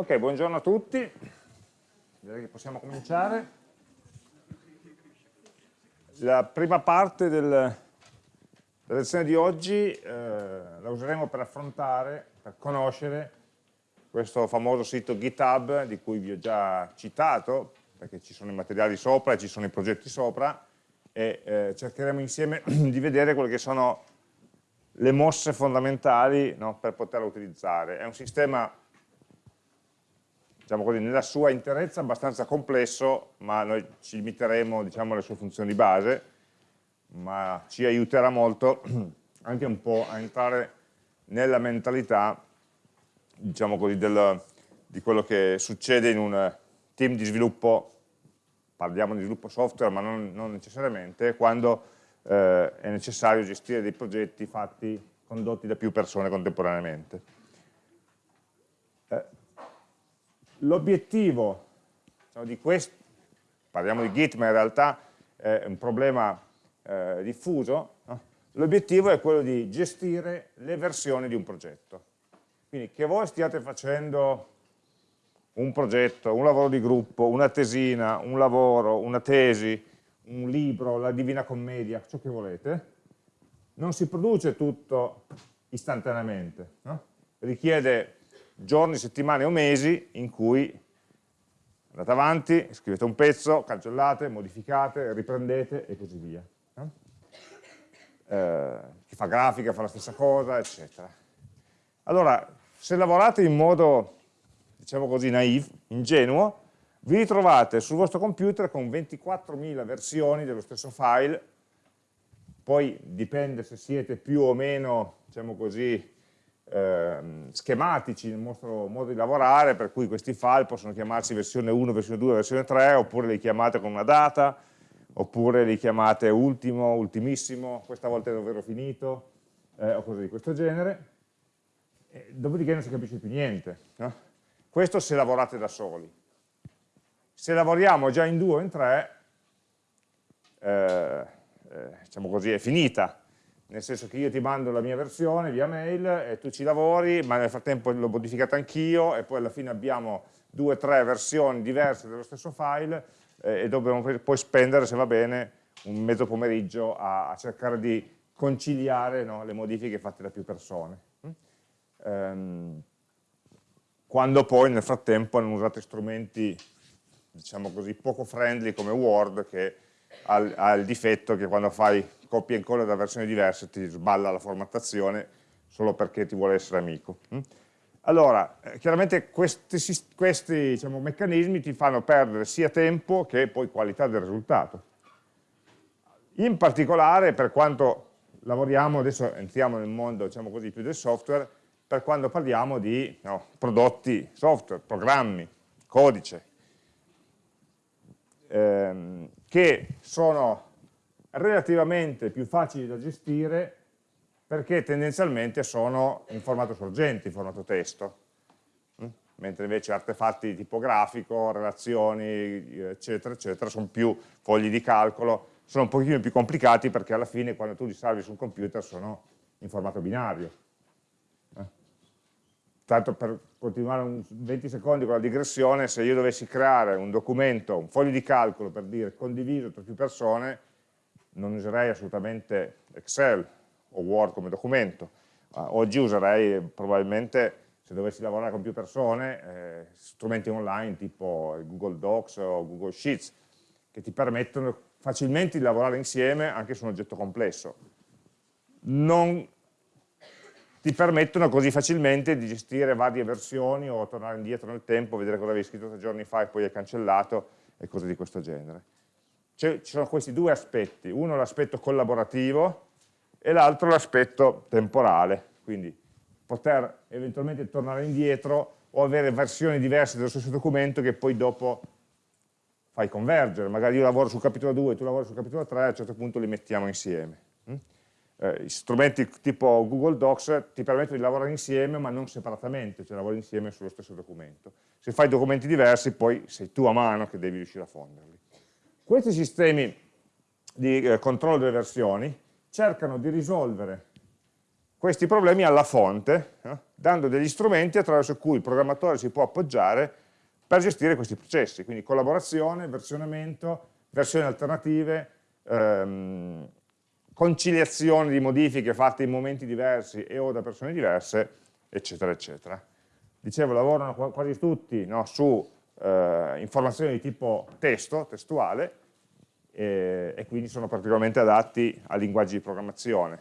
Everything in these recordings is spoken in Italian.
Ok, buongiorno a tutti, direi che possiamo cominciare. La prima parte del, della lezione di oggi eh, la useremo per affrontare, per conoscere questo famoso sito GitHub di cui vi ho già citato, perché ci sono i materiali sopra e ci sono i progetti sopra, e eh, cercheremo insieme di vedere quelle che sono le mosse fondamentali no, per poterlo utilizzare. È un sistema diciamo così, nella sua interezza abbastanza complesso, ma noi ci limiteremo diciamo, alle sue funzioni base, ma ci aiuterà molto anche un po' a entrare nella mentalità diciamo così, del, di quello che succede in un team di sviluppo, parliamo di sviluppo software ma non, non necessariamente, quando eh, è necessario gestire dei progetti fatti, condotti da più persone contemporaneamente. L'obiettivo diciamo, di questo, parliamo di Git ma in realtà è un problema eh, diffuso, no? l'obiettivo è quello di gestire le versioni di un progetto. Quindi che voi stiate facendo un progetto, un lavoro di gruppo, una tesina, un lavoro, una tesi, un libro, la Divina Commedia, ciò che volete, non si produce tutto istantaneamente, no? richiede giorni, settimane o mesi in cui andate avanti, scrivete un pezzo, cancellate, modificate, riprendete e così via. Eh, chi fa grafica fa la stessa cosa, eccetera. Allora, se lavorate in modo, diciamo così, naive, ingenuo, vi ritrovate sul vostro computer con 24.000 versioni dello stesso file, poi dipende se siete più o meno, diciamo così, eh, schematici nel vostro modo di lavorare, per cui questi file possono chiamarsi versione 1, versione 2, versione 3, oppure li chiamate con una data, oppure li chiamate ultimo, ultimissimo, questa volta è davvero finito, eh, o cose di questo genere. E dopodiché non si capisce più niente. No? Questo se lavorate da soli. Se lavoriamo già in due o in tre, eh, eh diciamo così, è finita nel senso che io ti mando la mia versione via mail e tu ci lavori, ma nel frattempo l'ho modificata anch'io e poi alla fine abbiamo due o tre versioni diverse dello stesso file eh, e dobbiamo poi spendere, se va bene, un mezzo pomeriggio a, a cercare di conciliare no, le modifiche fatte da più persone. Um, quando poi nel frattempo hanno usato strumenti, diciamo così, poco friendly come Word che ha il difetto che quando fai copia e incolla da versioni diverse ti sballa la formattazione solo perché ti vuole essere amico. Mm? Allora, eh, chiaramente questi, questi diciamo, meccanismi ti fanno perdere sia tempo che poi qualità del risultato. In particolare, per quanto lavoriamo, adesso entriamo nel mondo diciamo così, più del software, per quando parliamo di no, prodotti software, programmi, codice, ehm, che sono relativamente più facili da gestire perché tendenzialmente sono in formato sorgente, in formato testo, mm? mentre invece artefatti tipografico, relazioni, eccetera, eccetera, sono più fogli di calcolo, sono un pochino più complicati perché alla fine quando tu li salvi su un computer sono in formato binario. Tanto per continuare un 20 secondi con la digressione, se io dovessi creare un documento, un foglio di calcolo per dire condiviso tra più persone, non userei assolutamente Excel o Word come documento, oggi userei probabilmente, se dovessi lavorare con più persone, eh, strumenti online tipo Google Docs o Google Sheets, che ti permettono facilmente di lavorare insieme anche su un oggetto complesso. Non ti permettono così facilmente di gestire varie versioni o tornare indietro nel tempo, vedere cosa avevi scritto tre giorni fa e poi hai cancellato e cose di questo genere. Ci sono questi due aspetti, uno l'aspetto collaborativo e l'altro l'aspetto temporale, quindi poter eventualmente tornare indietro o avere versioni diverse dello stesso documento che poi dopo fai convergere, magari io lavoro sul capitolo 2 e tu lavori sul capitolo 3, a un certo punto li mettiamo insieme. Eh, strumenti tipo Google Docs ti permettono di lavorare insieme ma non separatamente, cioè lavori insieme sullo stesso documento. Se fai documenti diversi poi sei tu a mano che devi riuscire a fonderli. Questi sistemi di eh, controllo delle versioni cercano di risolvere questi problemi alla fonte, eh, dando degli strumenti attraverso cui il programmatore si può appoggiare per gestire questi processi, quindi collaborazione, versionamento, versioni alternative, ehm, conciliazione di modifiche fatte in momenti diversi e o da persone diverse, eccetera, eccetera. Dicevo, lavorano quasi tutti no, su eh, informazioni di tipo testo, testuale, e, e quindi sono particolarmente adatti a linguaggi di programmazione.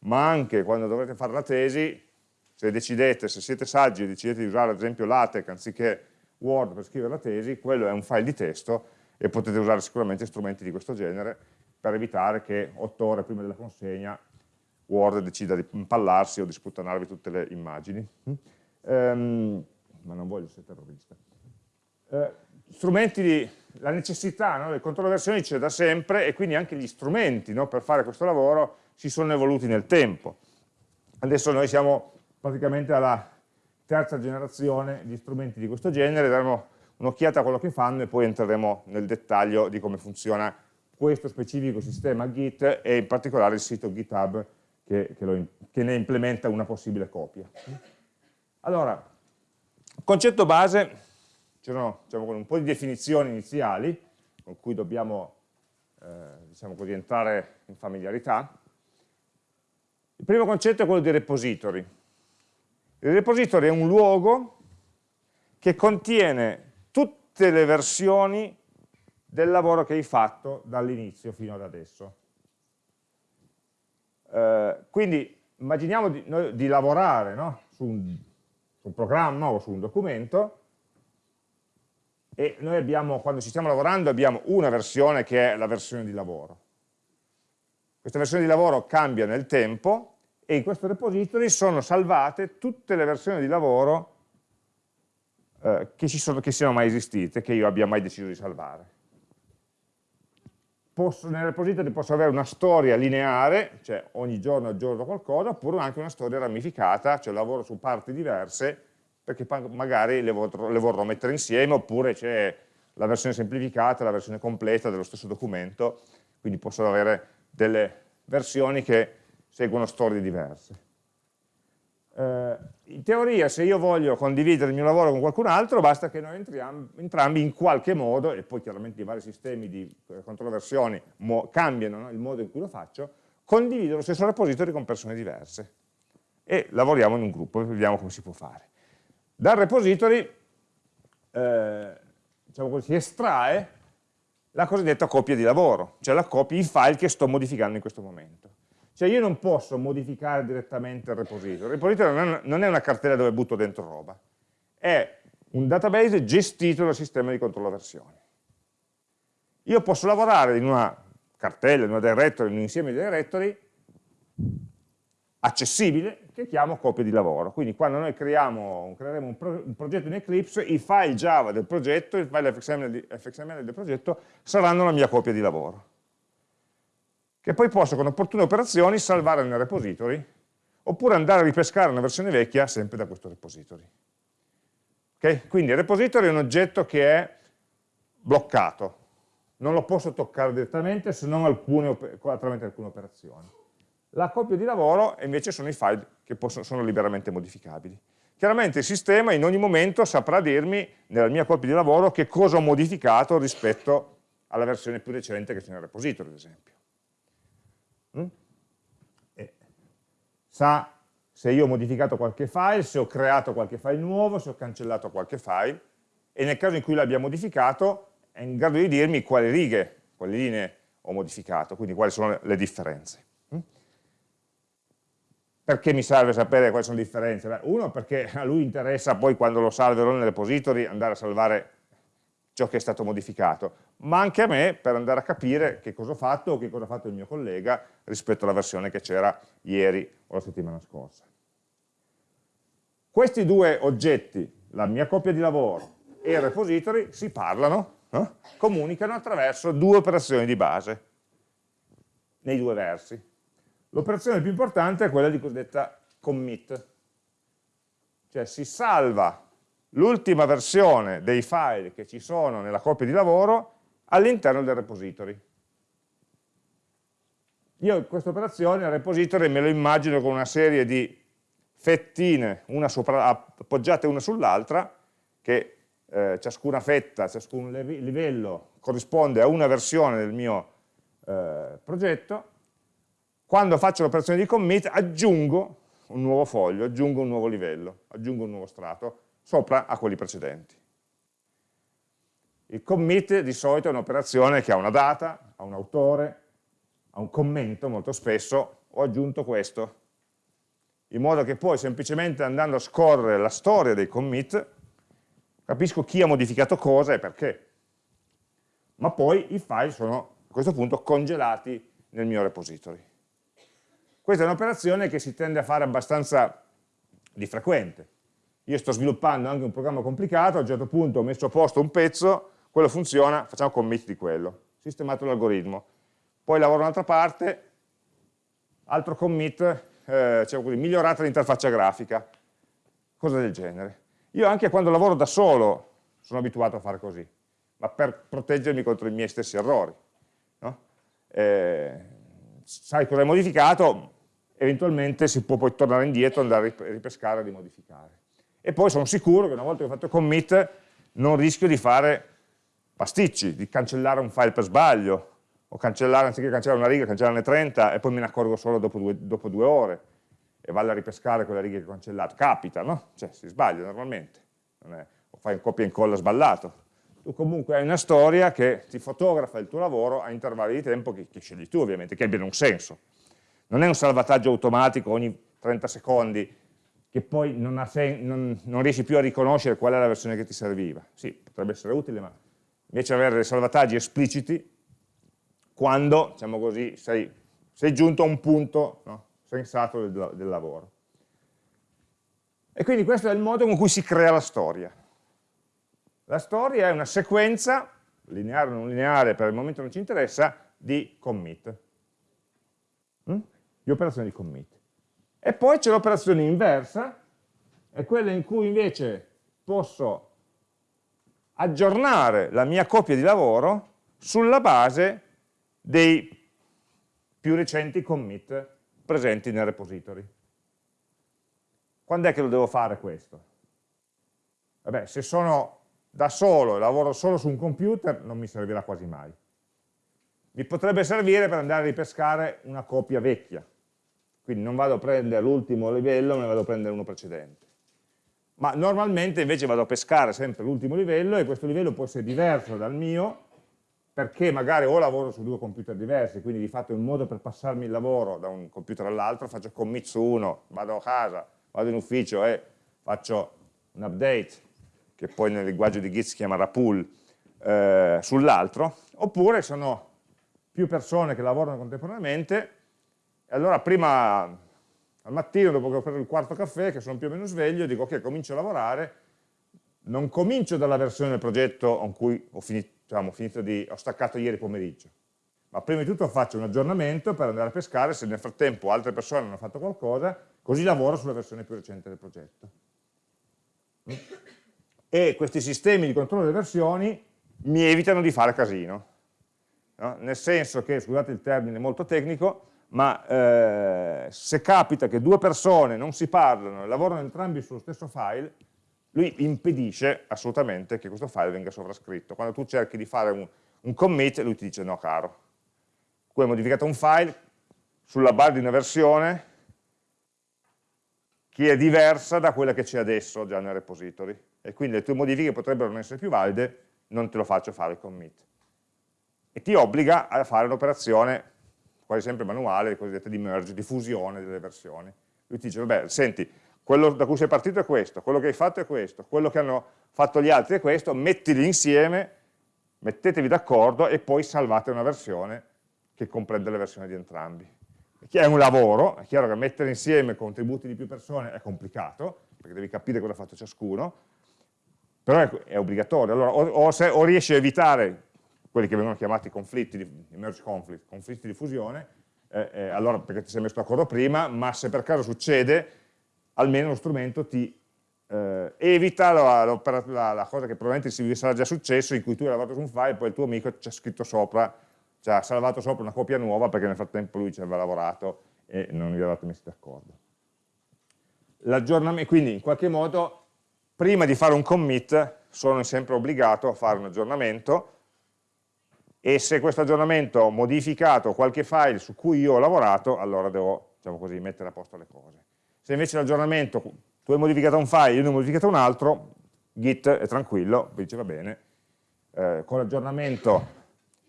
Ma anche quando dovrete fare la tesi, se decidete, se siete saggi e decidete di usare ad esempio LaTeX anziché Word per scrivere la tesi, quello è un file di testo e potete usare sicuramente strumenti di questo genere per evitare che otto ore prima della consegna Word decida di impallarsi o di sputtanarvi tutte le immagini. Um, ma non voglio essere terrorista. Uh, strumenti di, la necessità no, del controllo versioni c'è da sempre e quindi anche gli strumenti no, per fare questo lavoro si sono evoluti nel tempo. Adesso noi siamo praticamente alla terza generazione di strumenti di questo genere, daremo un'occhiata a quello che fanno e poi entreremo nel dettaglio di come funziona questo specifico sistema Git e in particolare il sito GitHub che, che, lo, che ne implementa una possibile copia. Allora, concetto base, c'erano diciamo, un po' di definizioni iniziali con cui dobbiamo eh, diciamo così, entrare in familiarità. Il primo concetto è quello di repository. Il repository è un luogo che contiene tutte le versioni del lavoro che hai fatto dall'inizio fino ad adesso. Eh, quindi immaginiamo di, noi, di lavorare no? su, un, su, un, programma o su un documento e noi abbiamo, quando ci stiamo lavorando abbiamo una versione che è la versione di lavoro. Questa versione di lavoro cambia nel tempo e in questo repository sono salvate tutte le versioni di lavoro eh, che, sono, che siano mai esistite, che io abbia mai deciso di salvare posso, nel repository posso avere una storia lineare, cioè ogni giorno aggiorno qualcosa, oppure anche una storia ramificata, cioè lavoro su parti diverse, perché magari le vorrò, le vorrò mettere insieme, oppure c'è la versione semplificata, la versione completa dello stesso documento, quindi posso avere delle versioni che seguono storie diverse. Eh, in teoria se io voglio condividere il mio lavoro con qualcun altro basta che noi entriamo, entrambi in qualche modo, e poi chiaramente i vari sistemi di eh, controversioni cambiano no? il modo in cui lo faccio, condivido lo stesso repository con persone diverse e lavoriamo in un gruppo e vediamo come si può fare. Dal repository eh, diciamo così, si estrae la cosiddetta copia di lavoro, cioè la copia, i file che sto modificando in questo momento. Cioè io non posso modificare direttamente il repository. Il repository non è una cartella dove butto dentro roba, è un database gestito dal sistema di controllo versioni. Io posso lavorare in una cartella, in una directory, in un insieme di directory accessibile che chiamo copia di lavoro. Quindi quando noi creiamo, creeremo un, pro, un, progetto in Eclipse, i file Java del progetto, i file FXML, FXML del progetto saranno la mia copia di lavoro che poi posso con opportune operazioni salvare nel repository oppure andare a ripescare una versione vecchia sempre da questo repository. Okay? Quindi il repository è un oggetto che è bloccato, non lo posso toccare direttamente se non alcune, attraverso alcune operazioni. La copia di lavoro invece sono i file che possono, sono liberamente modificabili. Chiaramente il sistema in ogni momento saprà dirmi nella mia copia di lavoro che cosa ho modificato rispetto alla versione più recente che c'è nel repository, ad esempio. Mm? sa se io ho modificato qualche file, se ho creato qualche file nuovo, se ho cancellato qualche file, e nel caso in cui l'abbia modificato è in grado di dirmi quali righe, quali linee ho modificato, quindi quali sono le differenze. Mm? Perché mi serve sapere quali sono le differenze? Beh, uno, perché a lui interessa poi quando lo salverò nel repository andare a salvare ciò che è stato modificato, ma anche a me per andare a capire che cosa ho fatto o che cosa ha fatto il mio collega rispetto alla versione che c'era ieri o la settimana scorsa. Questi due oggetti, la mia copia di lavoro e il repository, si parlano, eh? comunicano attraverso due operazioni di base, nei due versi. L'operazione più importante è quella di cosiddetta commit, cioè si salva l'ultima versione dei file che ci sono nella copia di lavoro all'interno del repository. io questa operazione, il repository, me lo immagino con una serie di fettine una sopra, appoggiate una sull'altra, che eh, ciascuna fetta, ciascun livello corrisponde a una versione del mio eh, progetto, quando faccio l'operazione di commit aggiungo un nuovo foglio, aggiungo un nuovo livello, aggiungo un nuovo strato sopra a quelli precedenti. Il commit di solito è un'operazione che ha una data, ha un autore, ha un commento molto spesso, ho aggiunto questo, in modo che poi semplicemente andando a scorrere la storia dei commit capisco chi ha modificato cosa e perché. Ma poi i file sono a questo punto congelati nel mio repository. Questa è un'operazione che si tende a fare abbastanza di frequente. Io sto sviluppando anche un programma complicato, a un certo punto ho messo a posto un pezzo, quello funziona, facciamo commit di quello, sistemato l'algoritmo. Poi lavoro un'altra parte, altro commit, eh, diciamo così, migliorata l'interfaccia grafica, cose del genere. Io anche quando lavoro da solo sono abituato a fare così, ma per proteggermi contro i miei stessi errori. No? Eh, sai cosa hai modificato, eventualmente si può poi tornare indietro, andare a ripescare e rimodificare. E poi sono sicuro che una volta che ho fatto commit non rischio di fare pasticci, di cancellare un file per sbaglio, o cancellare, anziché cancellare una riga, cancellarne 30 e poi me ne accorgo solo dopo due, dopo due ore e vado a ripescare quella riga che ho cancellato. Capita, no? Cioè si sbaglia normalmente, è, o fai un copia e incolla sballato. Tu comunque hai una storia che ti fotografa il tuo lavoro a intervalli di tempo che, che scegli tu ovviamente, che abbiano un senso. Non è un salvataggio automatico ogni 30 secondi che poi non, non, non, riesci più a riconoscere qual è la versione che ti serviva. Sì, potrebbe essere utile, ma invece avere dei salvataggi espliciti quando, diciamo così, sei, sei giunto a un punto no, sensato del, del lavoro. E quindi questo è il modo con cui si crea la storia. La storia è una sequenza, lineare o non lineare, per il momento non ci interessa, di commit, mm? di operazioni di commit. E poi c'è l'operazione inversa, è quella in cui invece posso aggiornare la mia copia di lavoro sulla base dei più recenti commit presenti nel repository. Quando è che lo devo fare questo? Vabbè, se sono da solo e lavoro solo su un computer non mi servirà quasi mai. Mi potrebbe servire per andare a ripescare una copia vecchia, quindi non vado a prendere l'ultimo livello, ma ne vado a prendere uno precedente. Ma normalmente invece vado a pescare sempre l'ultimo livello e questo livello può essere diverso dal mio perché magari o lavoro su due computer diversi, quindi di fatto è un modo per passarmi il lavoro da un computer all'altro, faccio commit su uno, vado a casa, vado in ufficio e faccio un update, che poi nel linguaggio di Git si chiama pull, eh, sull'altro, oppure sono più persone che lavorano contemporaneamente, e allora prima al mattino, dopo che ho preso il quarto caffè, che sono più o meno sveglio, dico ok, comincio a lavorare, non comincio dalla versione del progetto con cui ho finito, diciamo, finito di, ho staccato ieri pomeriggio, ma prima di tutto faccio un aggiornamento per andare a pescare se nel frattempo altre persone hanno fatto qualcosa, così lavoro sulla versione più recente del progetto. E questi sistemi di controllo delle versioni mi evitano di fare casino, no? nel senso che, scusate il termine molto tecnico, ma eh, se capita che due persone non si parlano e lavorano entrambi sullo stesso file, lui impedisce assolutamente che questo file venga sovrascritto. Quando tu cerchi di fare un, un commit, lui ti dice no caro, tu hai modificato un file sulla base di una versione che è diversa da quella che c'è adesso già nel repository e quindi le tue modifiche potrebbero non essere più valide, non te lo faccio fare il commit. E ti obbliga a fare un'operazione quasi sempre manuale, cosiddetta di merge, di fusione delle versioni. Lui ti dice, vabbè, senti, quello da cui sei partito è questo, quello che hai fatto è questo, quello che hanno fatto gli altri è questo, mettili insieme, mettetevi d'accordo e poi salvate una versione che comprende le versioni di entrambi. È un lavoro, è chiaro che mettere insieme contributi di più persone è complicato, perché devi capire cosa ha fatto ciascuno, però è, è obbligatorio. Allora, o, o, se, o, riesci a evitare quelli che vengono chiamati conflitti, di, merge conflict, conflitti di fusione, eh, eh, allora perché ti sei messo d'accordo prima, ma se per caso succede, almeno lo strumento ti eh, evita la, la, la, cosa che probabilmente si sarà già successo, in cui tu hai lavorato su un file e poi il tuo amico ci ha scritto sopra ci ha salvato sopra una copia nuova perché nel frattempo lui ci aveva lavorato e non vi eravate messi d'accordo. L'aggiornamento, quindi in qualche modo, prima di fare un commit, sono sempre obbligato a fare un aggiornamento e se questo aggiornamento ha modificato qualche file su cui io ho lavorato, allora devo, diciamo così, mettere a posto le cose. Se invece l'aggiornamento, tu hai modificato un file, io ne ho modificato un altro, Git è tranquillo, dice va bene, eh, con l'aggiornamento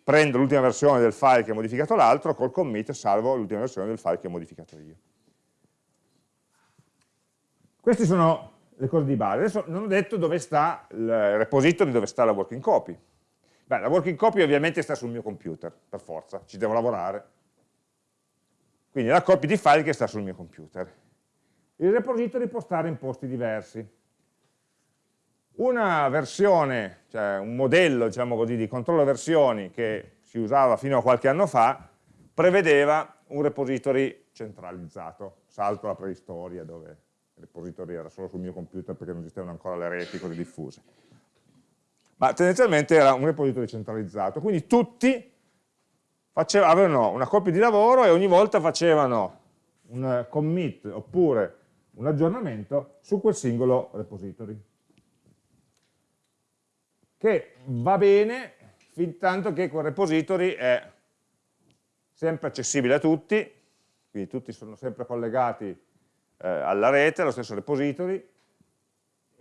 prendo l'ultima versione del file che ha modificato l'altro, col commit salvo l'ultima versione del file che ho modificato io. Queste sono le cose di base. Adesso non ho detto dove sta il repository, dove sta la working copy. Beh, la working copy ovviamente sta sul mio computer, per forza, ci devo lavorare. Quindi la copia di file che sta sul mio computer. Il repository può stare in posti diversi. Una versione, cioè un modello diciamo così, di controllo versioni che si usava fino a qualche anno fa, prevedeva un repository centralizzato, salto alla preistoria dove il repository era solo sul mio computer perché non esistevano ancora le reti così diffuse. Ma tendenzialmente era un repository centralizzato, quindi tutti faceva, avevano una copia di lavoro e ogni volta facevano un commit oppure un aggiornamento su quel singolo repository. Che va bene fin tanto che quel repository è sempre accessibile a tutti, quindi tutti sono sempre collegati eh, alla rete, allo stesso repository,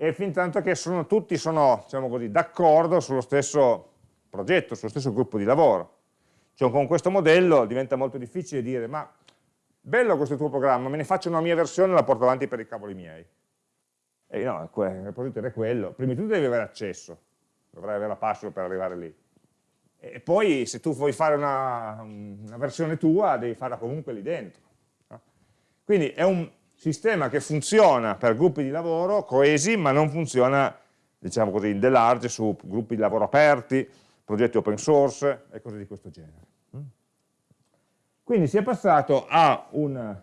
e fin tanto che sono, tutti sono diciamo d'accordo sullo stesso progetto, sullo stesso gruppo di lavoro. Cioè, con questo modello diventa molto difficile dire ma bello questo tuo programma, me ne faccio una mia versione e la porto avanti per i cavoli miei. E no, il repository è quello, prima di tutto devi avere accesso, dovrai avere la password per arrivare lì. E poi se tu vuoi fare una, una versione tua, devi farla comunque lì dentro. Quindi è un sistema che funziona per gruppi di lavoro coesi, ma non funziona, diciamo così, in the large su gruppi di lavoro aperti, progetti open source e cose di questo genere. Quindi si è passato a un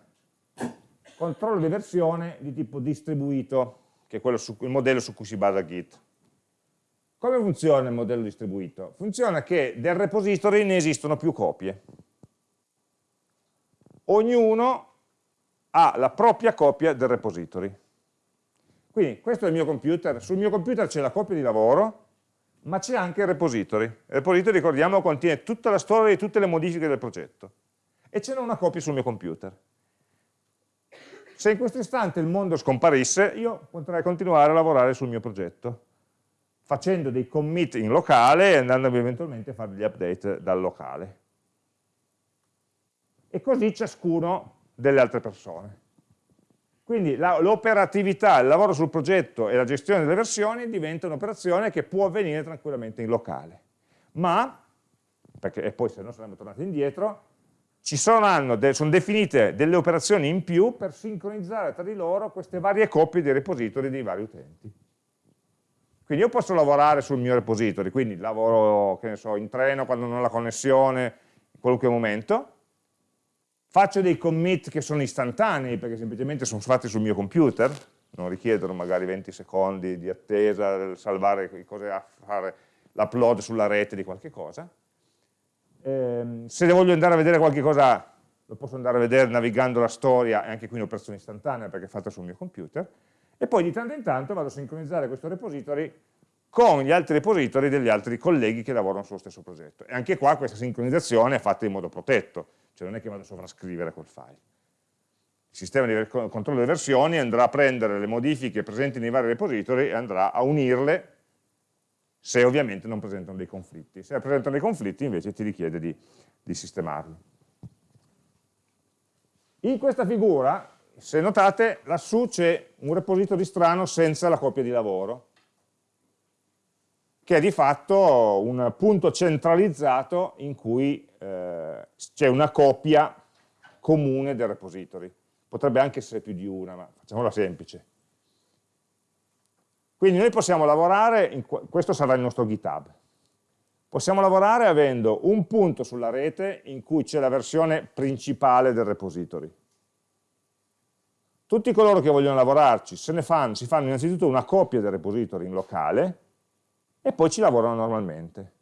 controllo di versione di tipo distribuito, che è su, il modello su cui si basa Git. Come funziona il modello distribuito? Funziona che del repository ne esistono più copie. Ognuno ha la propria copia del repository. Quindi questo è il mio computer, sul mio computer c'è la copia di lavoro, ma c'è anche il repository. Il repository, ricordiamo, contiene tutta la storia di tutte le modifiche del progetto. E ce n'è una copia sul mio computer. Se in questo istante il mondo scomparisse, io potrei continuare a lavorare sul mio progetto facendo dei commit in locale e andando eventualmente a fare degli update dal locale. E così ciascuno delle altre persone. Quindi l'operatività, il lavoro sul progetto e la gestione delle versioni diventa un'operazione che può avvenire tranquillamente in locale. Ma, perché, e poi se no saremmo tornati indietro, ci sono, sono definite delle operazioni in più per sincronizzare tra di loro queste varie coppie di repository dei vari utenti. Quindi io posso lavorare sul mio repository, quindi lavoro so, in treno quando non ho la connessione, in qualunque momento, faccio dei commit che sono istantanei perché semplicemente sono fatti sul mio computer, non richiedono magari 20 secondi di attesa, salvare cose a fare l'upload sulla rete di qualche cosa. Eh, se voglio andare a vedere qualche cosa, lo posso andare a vedere navigando la storia, è anche qui un'operazione istantanea perché è fatta sul mio computer e poi di tanto in tanto vado a sincronizzare questo repository con gli altri repository degli altri colleghi che lavorano sullo stesso progetto. E anche qua questa sincronizzazione è fatta in modo protetto, cioè non è che vado a sovrascrivere quel file. Il sistema di controllo delle versioni andrà a prendere le modifiche presenti nei vari repository e andrà a unirle se ovviamente non presentano dei conflitti. Se presentano dei conflitti invece ti richiede di, di sistemarli. In questa figura se notate lassù c'è un repository strano senza la copia di lavoro, che è di fatto un punto centralizzato in cui eh, c'è una copia comune del repository. Potrebbe anche essere più di una, ma facciamola semplice. Quindi noi possiamo lavorare, in, questo sarà il nostro GitHub, possiamo lavorare avendo un punto sulla rete in cui c'è la versione principale del repository tutti coloro che vogliono lavorarci se ne fanno, si fanno innanzitutto una copia del repository in locale e poi ci lavorano normalmente.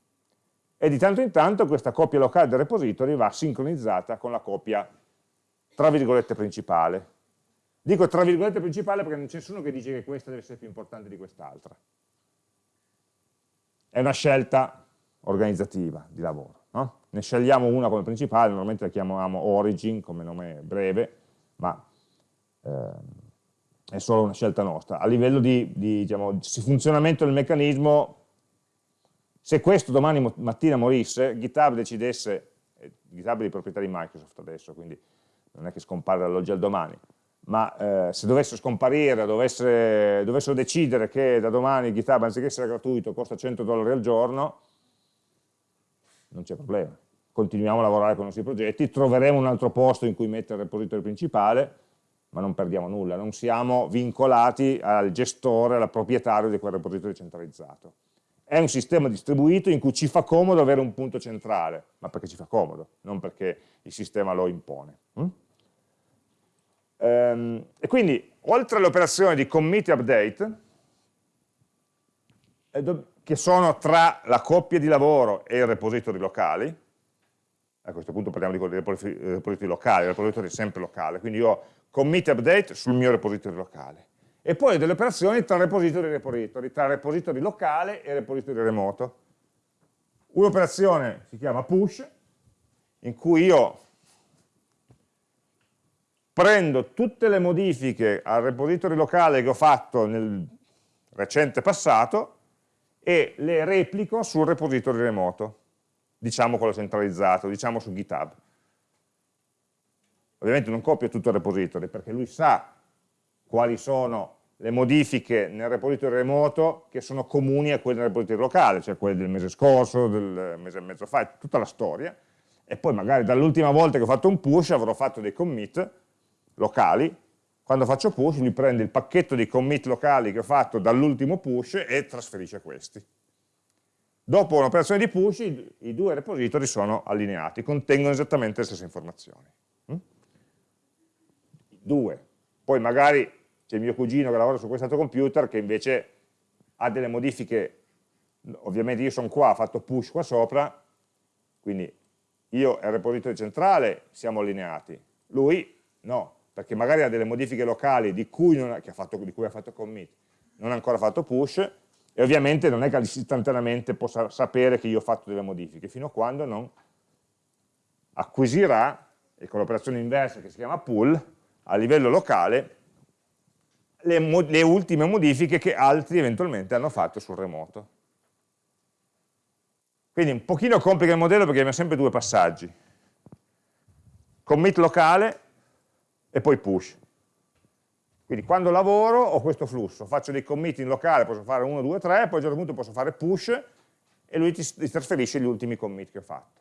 e di tanto in tanto questa copia locale del repository va sincronizzata con la copia tra virgolette principale. Dico tra virgolette principale perché non c'è nessuno che dice che questa deve essere più importante di quest'altra. È una scelta organizzativa di lavoro. No? Ne scegliamo una come principale, normalmente la chiamiamo origin come nome breve, ma eh, è solo una scelta nostra. A livello di, di, diciamo, di funzionamento del meccanismo, se questo domani mattina morisse, GitHub decidesse, eh, GitHub è di proprietà di Microsoft adesso, quindi non è che scompare dall'oggi al domani, ma eh, se dovesse scomparire, dovesse, dovessero decidere che da domani GitHub anziché essere gratuito costa 100 dollari al giorno, non c'è problema. Continuiamo a lavorare con i nostri progetti, troveremo un altro posto in cui mettere il repository principale, ma non perdiamo nulla, non siamo vincolati al gestore, al proprietario di quel repository centralizzato. È un sistema distribuito in cui ci fa comodo avere un punto centrale, ma perché ci fa comodo, non perché il sistema lo impone. Mm? Ehm, e quindi, oltre alle operazioni di commit e update, che sono tra la coppia di lavoro e i repository locali, a questo punto parliamo di repository locali, il repository è sempre locale, quindi io commit e update sul mio repository locale. E poi delle operazioni tra repository e repository, tra repository locale e repository remoto. Un'operazione si chiama push, in cui io prendo tutte le modifiche al repository locale che ho fatto nel recente passato e le replico sul repository remoto, diciamo quello centralizzato, diciamo su GitHub. Ovviamente non copio tutto il repository perché lui sa quali sono le modifiche nel repository remoto che sono comuni a quelle nel repository locale, cioè quelle del mese scorso, del mese e mezzo fa, tutta la storia, e poi magari dall'ultima volta che ho fatto un push avrò fatto dei commit locali quando faccio push lui prende il pacchetto di commit locali che ho fatto dall'ultimo push e trasferisce questi. Dopo un'operazione di push i, i, due repository sono allineati, contengono esattamente le stesse informazioni. Mm? Due. Poi magari c'è mio cugino che lavora su quest'altro computer che invece ha delle modifiche, ovviamente io sono qua, ho fatto push qua sopra, quindi io e il repository centrale siamo allineati, lui no, perché magari ha delle modifiche locali di cui, ha, fatto, di cui ha fatto commit, non ha ancora fatto push, e ovviamente non è che istantaneamente possa sapere che io ho fatto delle modifiche, fino a quando non acquisirà, e con l'operazione inversa che si chiama pull, a livello locale, le, le ultime modifiche che altri eventualmente hanno fatto sul remoto. Quindi un pochino complica il modello perché abbiamo sempre due passaggi. Commit locale e poi push. Quindi quando lavoro ho questo flusso, faccio dei commit in locale, posso fare 1, 2, 3, poi a un certo punto posso fare push e lui ti, ti trasferisce gli ultimi commit che ho fatto.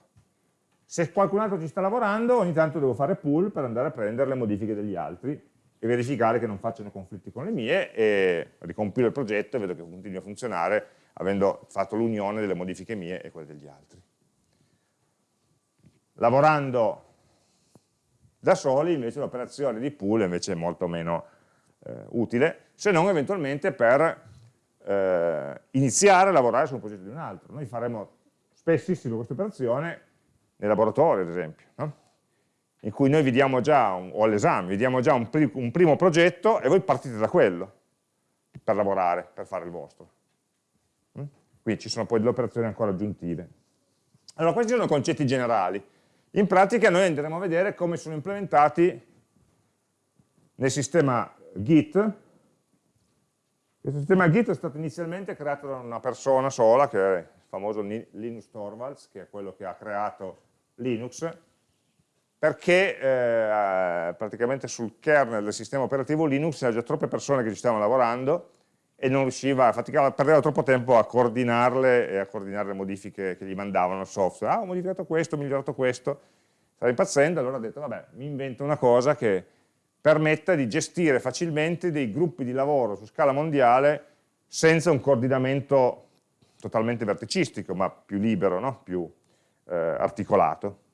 Se qualcun altro ci sta lavorando, ogni tanto devo fare pull per andare a prendere le modifiche degli altri e verificare che non facciano conflitti con le mie e ricompilo il progetto e vedo che continua a funzionare avendo fatto l'unione delle modifiche mie e quelle degli altri. Lavorando da soli invece l'operazione di pool è molto meno eh, utile, se non eventualmente per eh, iniziare a lavorare su un progetto di un altro. Noi faremo spessissimo questa operazione nei laboratori, ad esempio, no? In cui noi vediamo già, un, o all'esame, vediamo già un, un primo progetto e voi partite da quello per lavorare, per fare il vostro. Mm? Qui ci sono poi delle operazioni ancora aggiuntive. Allora, questi sono concetti generali. In pratica noi andremo a vedere come sono implementati nel sistema Git. Questo sistema Git è stato inizialmente creato da una persona sola, che è il famoso Linus Torvalds, che è quello che ha creato Linux, perché eh, praticamente sul kernel del sistema operativo Linux c'erano già troppe persone che ci stavano lavorando e non riusciva, faticava, perdeva troppo tempo a coordinarle e a coordinare le modifiche che gli mandavano al software. Ah, ho modificato questo, ho migliorato questo, stava impazzendo, allora ha detto, vabbè, mi invento una cosa che permetta di gestire facilmente dei gruppi di lavoro su scala mondiale senza un coordinamento totalmente verticistico, ma più libero, no? più eh, articolato.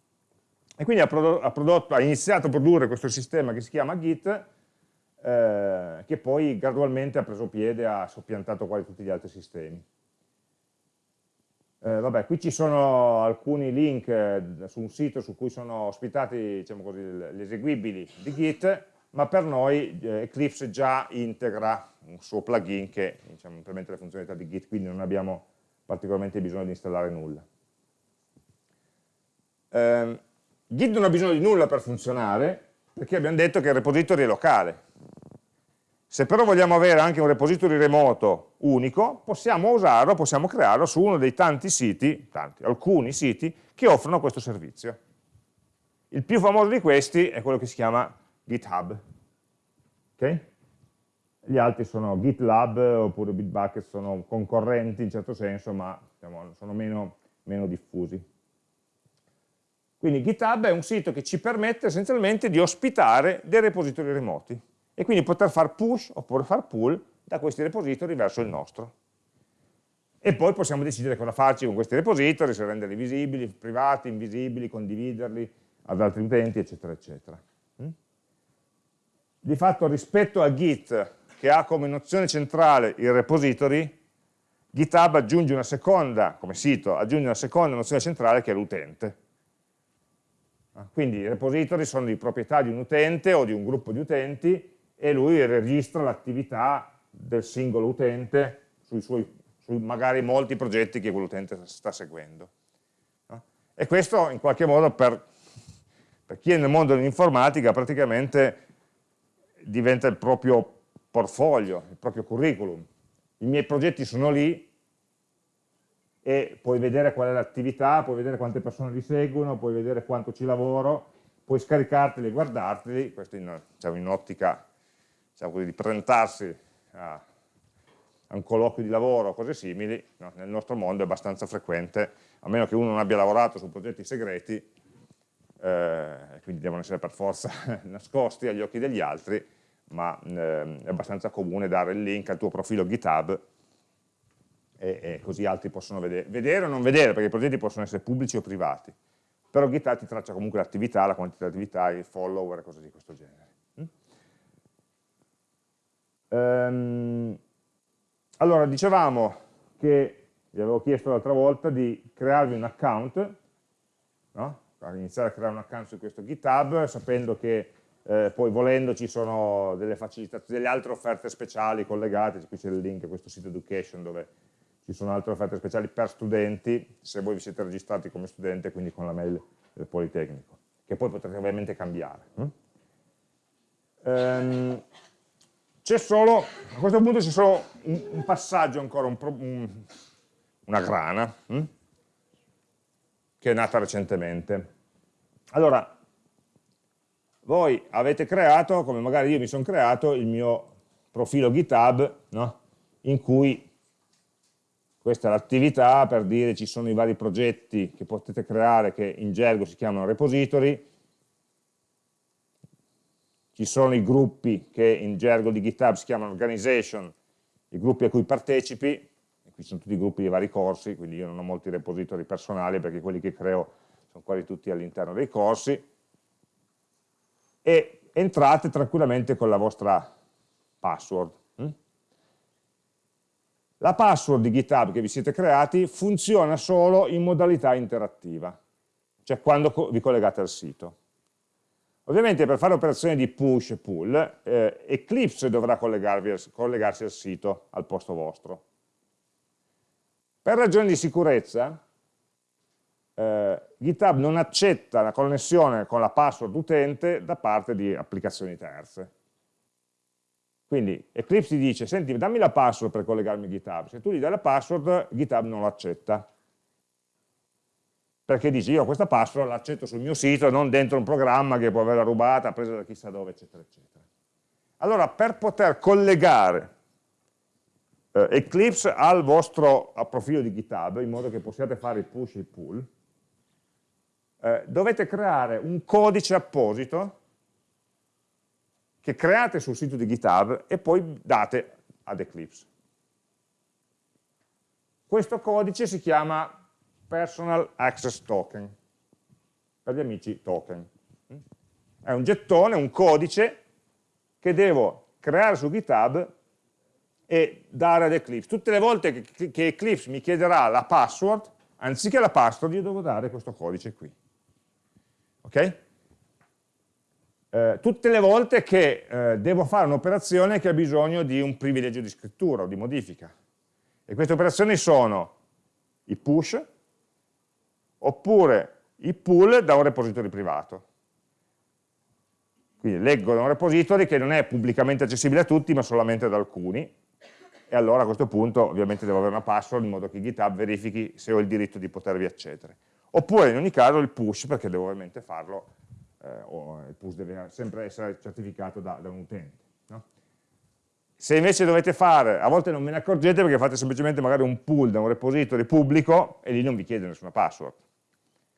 E quindi ha, prodotto, ha, prodotto, ha iniziato a produrre questo sistema che si chiama Git, eh, che poi gradualmente ha preso piede, ha soppiantato quasi tutti gli altri sistemi. Eh, vabbè, qui ci sono alcuni link eh, su un sito su cui sono ospitati diciamo così, gli eseguibili di Git, ma per noi eh, Eclipse già integra un suo plugin che diciamo, implementa le funzionalità di Git, quindi non abbiamo particolarmente bisogno di installare nulla. Git non ha bisogno di nulla per funzionare, perché abbiamo detto che il repository è locale. Se però vogliamo avere anche un repository remoto unico, possiamo usarlo, possiamo crearlo su uno dei tanti siti, tanti, alcuni siti, che offrono questo servizio. Il più famoso di questi è quello che si chiama GitHub. Okay? Gli altri sono GitLab oppure Bitbucket, sono concorrenti in certo senso, ma diciamo, sono meno, meno diffusi. Quindi GitHub è un sito che ci permette essenzialmente di ospitare dei repository remoti e quindi poter far push oppure far pull da questi repository verso il nostro. E poi possiamo decidere cosa farci con questi repository, se renderli visibili, privati, invisibili, condividerli ad altri utenti, eccetera, eccetera. Mm? Di fatto rispetto a Git, che ha come nozione centrale il repository, GitHub aggiunge una seconda, come sito, aggiunge una seconda nozione centrale che è l'utente. Quindi i repository sono di proprietà di un utente o di un gruppo di utenti e lui registra l'attività del singolo utente sui suoi su magari molti progetti che quell'utente sta seguendo. E questo in qualche modo per, per chi è nel mondo dell'informatica praticamente diventa il proprio portfolio, il proprio curriculum. I miei progetti sono lì e puoi vedere qual è l'attività, puoi vedere quante persone li seguono, puoi vedere quanto ci lavoro, puoi scaricarteli e guardarteli, questo in, diciamo, in ottica diciamo di presentarsi a, a, un colloquio di lavoro o cose simili, no? nel nostro mondo è abbastanza frequente, a meno che uno non abbia lavorato su progetti segreti, eh, quindi devono essere per forza nascosti agli occhi degli altri, ma eh, è abbastanza comune dare il link al tuo profilo GitHub e, e così altri possono vedere, vedere o non vedere, perché i progetti possono essere pubblici o privati, però GitHub ti traccia comunque l'attività, la quantità di attività, i follower e cose di questo genere. Ehm, allora, dicevamo che, vi avevo chiesto l'altra volta, di crearvi un account, no? iniziare a creare un account su questo GitHub, sapendo che eh, poi volendo ci sono delle delle altre offerte speciali collegate, qui c'è il link a questo sito education dove ci sono altre offerte speciali per studenti, se voi vi siete registrati come studente, quindi con la mail del Politecnico, che poi potrete ovviamente cambiare. Hm? Um, c'è solo, a questo punto c'è solo un, un, passaggio ancora, un, un, una grana, hm? che è nata recentemente. Allora, voi avete creato, come magari io mi sono creato, il mio profilo GitHub, no? in cui questa è l'attività per dire ci sono i vari progetti che potete creare che in gergo si chiamano repository, ci sono i gruppi che in gergo di GitHub si chiamano organization, i gruppi a cui partecipi, e qui sono tutti i gruppi di vari corsi, quindi io non ho molti repository personali perché quelli che creo sono quasi tutti all'interno dei corsi, e entrate tranquillamente con la vostra password. La password di GitHub che vi siete creati funziona solo in modalità interattiva, cioè quando vi collegate al sito. Ovviamente per fare operazioni di push e pull, eh, Eclipse dovrà collegarsi al sito al posto vostro. Per ragioni di sicurezza, eh, GitHub non accetta la connessione con la password utente da parte di applicazioni terze. Quindi Eclipse dice, senti, dammi la password per collegarmi a GitHub. Se tu gli dai la password, GitHub non l'accetta perché dici io questa password l'accetto sul mio sito non dentro un programma che può averla rubata, presa da chissà dove, eccetera, eccetera. Allora, per poter collegare eh, Eclipse al vostro profilo di GitHub, in modo che possiate fare il push e il pull, eh, dovete creare un codice apposito che create sul sito di GitHub e poi date ad Eclipse. Questo codice si chiama Personal Access Token, per gli amici token. È un gettone, un codice che devo creare su GitHub e dare ad Eclipse. Tutte le volte che, Eclipse mi chiederà la password, anziché la password io devo dare questo codice qui. Ok? Eh, tutte le volte che eh, devo fare un'operazione che ha bisogno di un privilegio di scrittura o di modifica. E queste operazioni sono i push oppure i pull da un repository privato. Quindi leggo da un repository che non è pubblicamente accessibile a tutti, ma solamente ad alcuni, e allora a questo punto ovviamente devo avere una password in modo che GitHub verifichi se ho il diritto di potervi accedere. Oppure in ogni caso il push, perché devo ovviamente farlo eh, o il push deve sempre essere certificato da, da un utente. No? Se invece dovete fare, a volte non ve ne accorgete perché fate semplicemente magari un pull da un repository pubblico e lì non vi chiede nessuna password.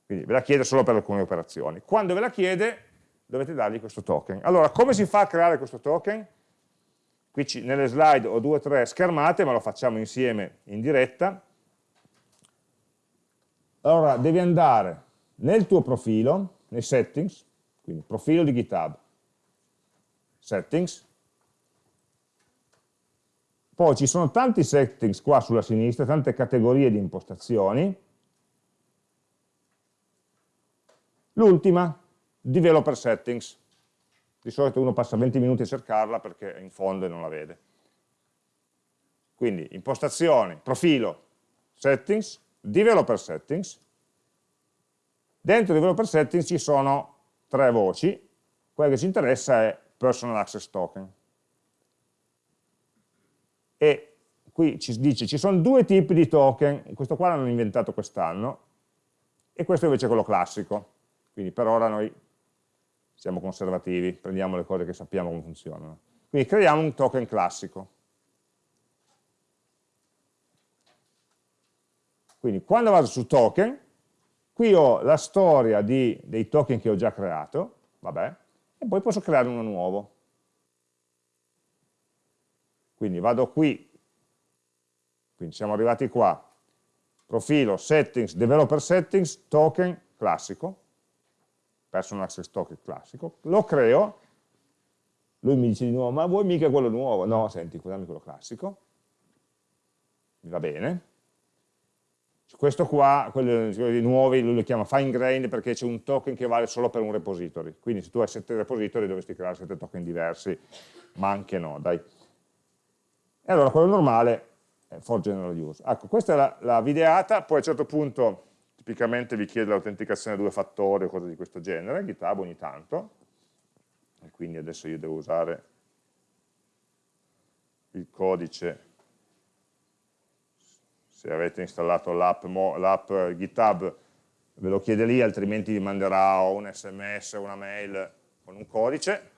Quindi ve la chiede solo per alcune operazioni. Quando ve la chiede dovete dargli questo token. Allora, come si fa a creare questo token? Qui ci, nelle slide ho due o tre schermate, ma lo facciamo insieme in diretta. Allora, devi andare nel tuo profilo, nei settings, quindi profilo di GitHub, settings, poi ci sono tanti settings qua sulla sinistra, tante categorie di impostazioni, l'ultima, developer settings, di solito uno passa 20 minuti a cercarla perché in fondo non la vede. Quindi impostazioni, profilo, settings, developer settings, dentro developer settings ci sono tre voci, quella che ci interessa è personal access token. E qui ci dice ci sono due tipi di token, questo qua l'hanno inventato quest'anno, e questo invece è quello classico. Quindi per ora noi siamo conservativi, prendiamo le cose che sappiamo come funzionano. Quindi creiamo un token classico. Quindi quando vado su token, Qui ho la storia di, dei token che ho già creato, vabbè, e poi posso creare uno nuovo. Quindi vado qui, quindi siamo arrivati qua, profilo, settings, developer settings, token classico, personal access token classico, lo creo, lui mi dice di nuovo, ma vuoi mica quello nuovo? No, senti, dammi quello classico, va bene, questo qua, quelli nuovi, lui lo chiama fine grained perché c'è un token che vale solo per un repository. Quindi se tu hai sette repository dovresti creare sette token diversi, ma anche no, dai. E allora quello normale è for general use. Ecco, questa è la, la videata, poi a un certo punto tipicamente vi chiede l'autenticazione a due fattori o cose di questo genere, GitHub ogni tanto, e quindi adesso io devo usare il codice se avete installato l'app GitHub ve lo chiede lì, altrimenti vi manderà un sms o una mail con un codice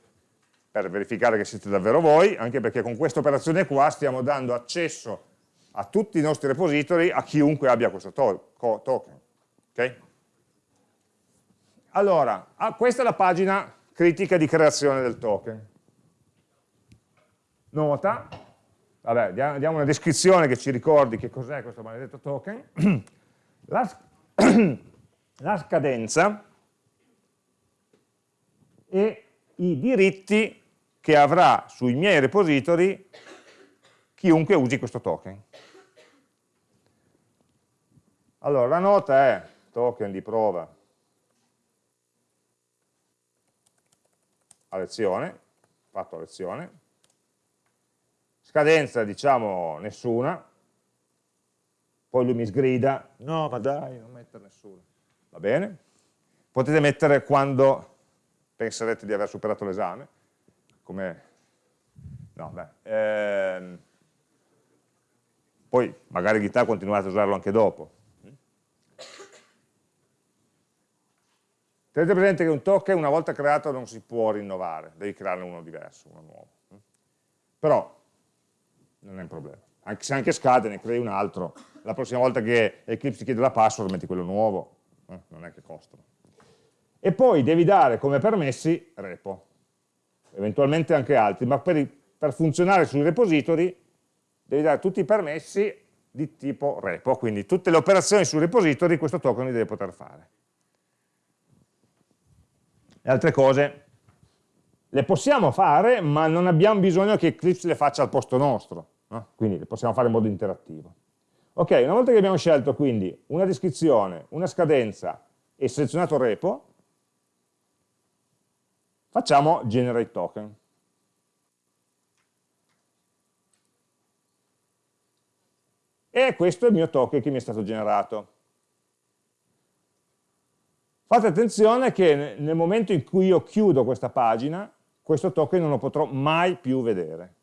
per verificare che siete davvero voi, anche perché con questa operazione qua stiamo dando accesso a tutti i nostri repository a chiunque abbia questo to token. Okay? Allora, ah, questa è la pagina critica di creazione del token. Nota, vabbè, diamo una descrizione che ci ricordi che cos'è questo maledetto token, la, la scadenza e i diritti che avrà sui miei repository chiunque usi questo token. Allora, la nota è token di prova. A lezione, fatto a lezione, Scadenza diciamo nessuna, poi lui mi sgrida, no ma dai, non mettere nessuna. Va bene? Potete mettere quando penserete di aver superato l'esame, come... No, beh. Ehm... Poi magari GitHub continuate a usarlo anche dopo. Tenete presente che un token una volta creato non si può rinnovare, devi crearne uno diverso, uno nuovo. Però non è un problema. Anche se anche scade, ne crei un altro, la prossima volta che Eclipse chiede la password metti quello nuovo, eh, non è che costano. E poi devi dare come permessi repo, eventualmente anche altri, ma per, per funzionare sui repository devi dare tutti i permessi di tipo repo, quindi tutte le operazioni sui repository questo token li deve poter fare. Le altre cose le possiamo fare, ma non abbiamo bisogno che Eclipse le faccia al posto nostro, no? quindi le possiamo fare in modo interattivo. Ok, una volta che abbiamo scelto quindi una descrizione, una scadenza e selezionato repo, facciamo generate token. E questo è il mio token che mi è stato generato. Fate attenzione che nel momento in cui io chiudo questa pagina, questo token non lo potrò mai più vedere.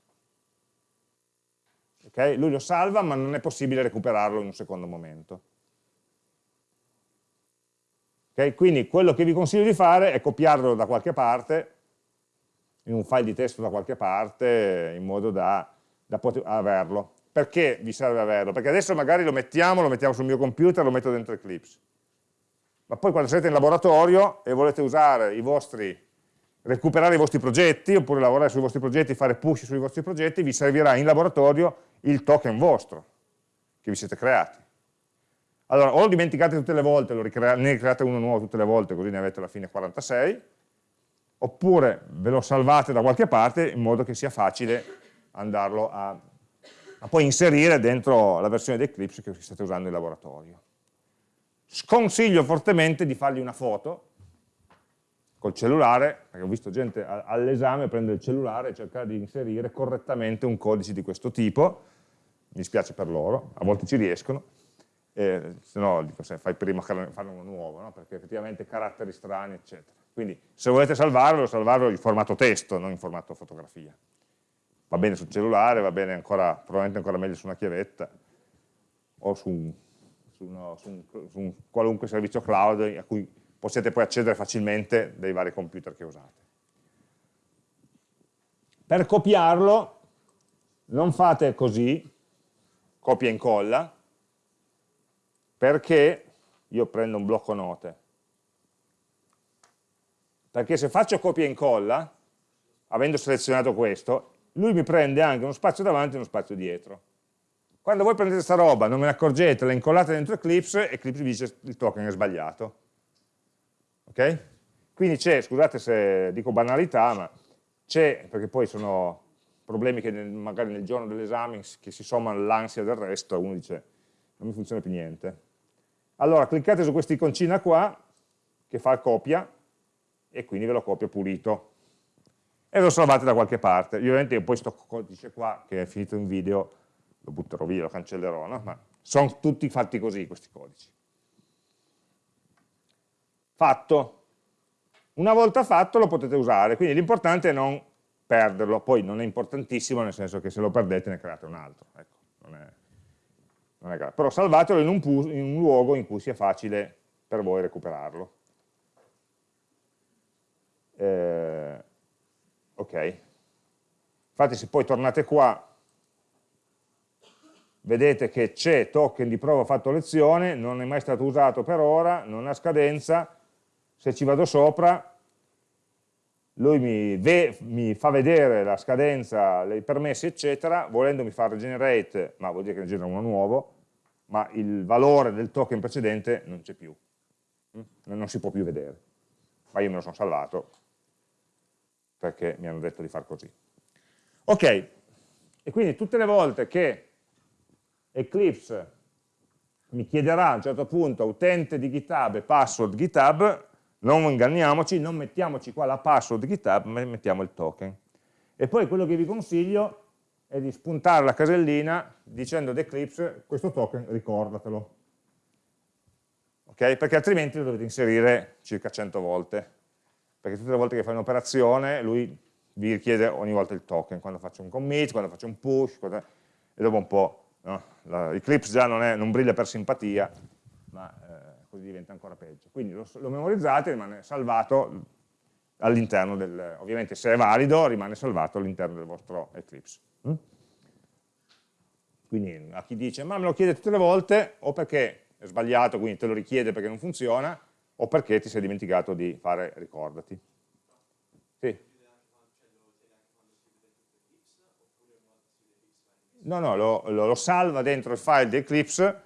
Okay? Lui lo salva, ma non è possibile recuperarlo in un secondo momento. Okay? Quindi quello che vi consiglio di fare è copiarlo da qualche parte, in un file di testo da qualche parte, in modo da, da poter averlo. Perché vi serve averlo? Perché adesso magari lo mettiamo, lo mettiamo sul mio computer, lo metto dentro Eclipse ma poi quando siete in laboratorio e volete usare i vostri, recuperare i vostri progetti, oppure lavorare sui vostri progetti, fare push sui vostri progetti, vi servirà in laboratorio il token vostro, che vi siete creati. Allora, o lo dimenticate tutte le volte, ne create uno nuovo tutte le volte, così ne avete alla fine 46, oppure ve lo salvate da qualche parte in modo che sia facile andarlo a, a poi inserire dentro la versione di Eclipse che state usando in laboratorio sconsiglio fortemente di fargli una foto col cellulare, perché ho visto gente all'esame prendere il cellulare e cercare di inserire correttamente un codice di questo tipo, mi spiace per loro, a volte ci riescono, eh, se no dico, se fai prima a farne uno nuovo, no? perché effettivamente caratteri strani, eccetera. Quindi se volete salvarlo, salvarlo in formato testo, non in formato fotografia. Va bene sul cellulare, va bene ancora, probabilmente ancora meglio su una chiavetta o su su, uno, su, un, su un qualunque servizio cloud a cui possiate poi accedere facilmente dai vari computer che usate. Per copiarlo non fate così, copia e incolla, perché io prendo un blocco note. Perché se faccio copia e incolla, avendo selezionato questo, lui mi prende anche uno spazio davanti e uno spazio dietro. Quando voi prendete questa roba, non ve ne accorgete, la incollate dentro Eclipse, Eclipse vi dice il token è sbagliato. Ok? Quindi c'è, scusate se dico banalità, ma c'è, perché poi sono problemi che nel, magari nel giorno dell'esame che si sommano all'ansia del resto, uno dice non mi funziona più niente. Allora cliccate su questa iconcina qua, che fa copia, e quindi ve lo copia pulito. E lo salvate da qualche parte. Io ovviamente poi questo codice qua, che è finito in video, lo butterò via, lo cancellerò, no? ma sono tutti fatti così questi codici. Fatto. Una volta fatto lo potete usare, quindi l'importante è non perderlo, poi non è importantissimo nel senso che se lo perdete ne create un altro, ecco, non è, non è però salvatelo in un, in un luogo in cui sia facile per voi recuperarlo. Eh, ok, infatti se poi tornate qua vedete che c'è token di prova fatto lezione, non è mai stato usato per ora, non ha scadenza, se ci vado sopra lui mi, mi, fa vedere la scadenza, i permessi eccetera, volendo mi fa regenerate, ma vuol dire che ne genera uno nuovo, ma il valore del token precedente non c'è più, mm? non si può più vedere, ma io me lo sono salvato perché mi hanno detto di far così. Ok, e quindi tutte le volte che Eclipse mi chiederà a un certo punto utente di GitHub e password GitHub, non inganniamoci, non mettiamoci qua la password GitHub, ma mettiamo il token. E poi quello che vi consiglio è di spuntare la casellina dicendo ad Eclipse questo token ricordatelo. Okay? Perché altrimenti lo dovete inserire circa 100 volte. Perché tutte le volte che fai un'operazione lui vi richiede ogni volta il token, quando faccio un commit, quando faccio un push, e dopo un po' no? Eclipse già non, è, non, brilla per simpatia, ma così diventa ancora peggio. Quindi lo, lo memorizzate rimane salvato all'interno del, ovviamente se è valido rimane salvato all'interno del vostro Eclipse. Mm? Quindi a chi dice ma me lo chiede tutte le volte o perché è sbagliato, quindi te lo richiede perché non funziona, o perché ti sei dimenticato di fare ricordati. Sì. No, no, lo, lo, lo, salva dentro il file di Eclipse,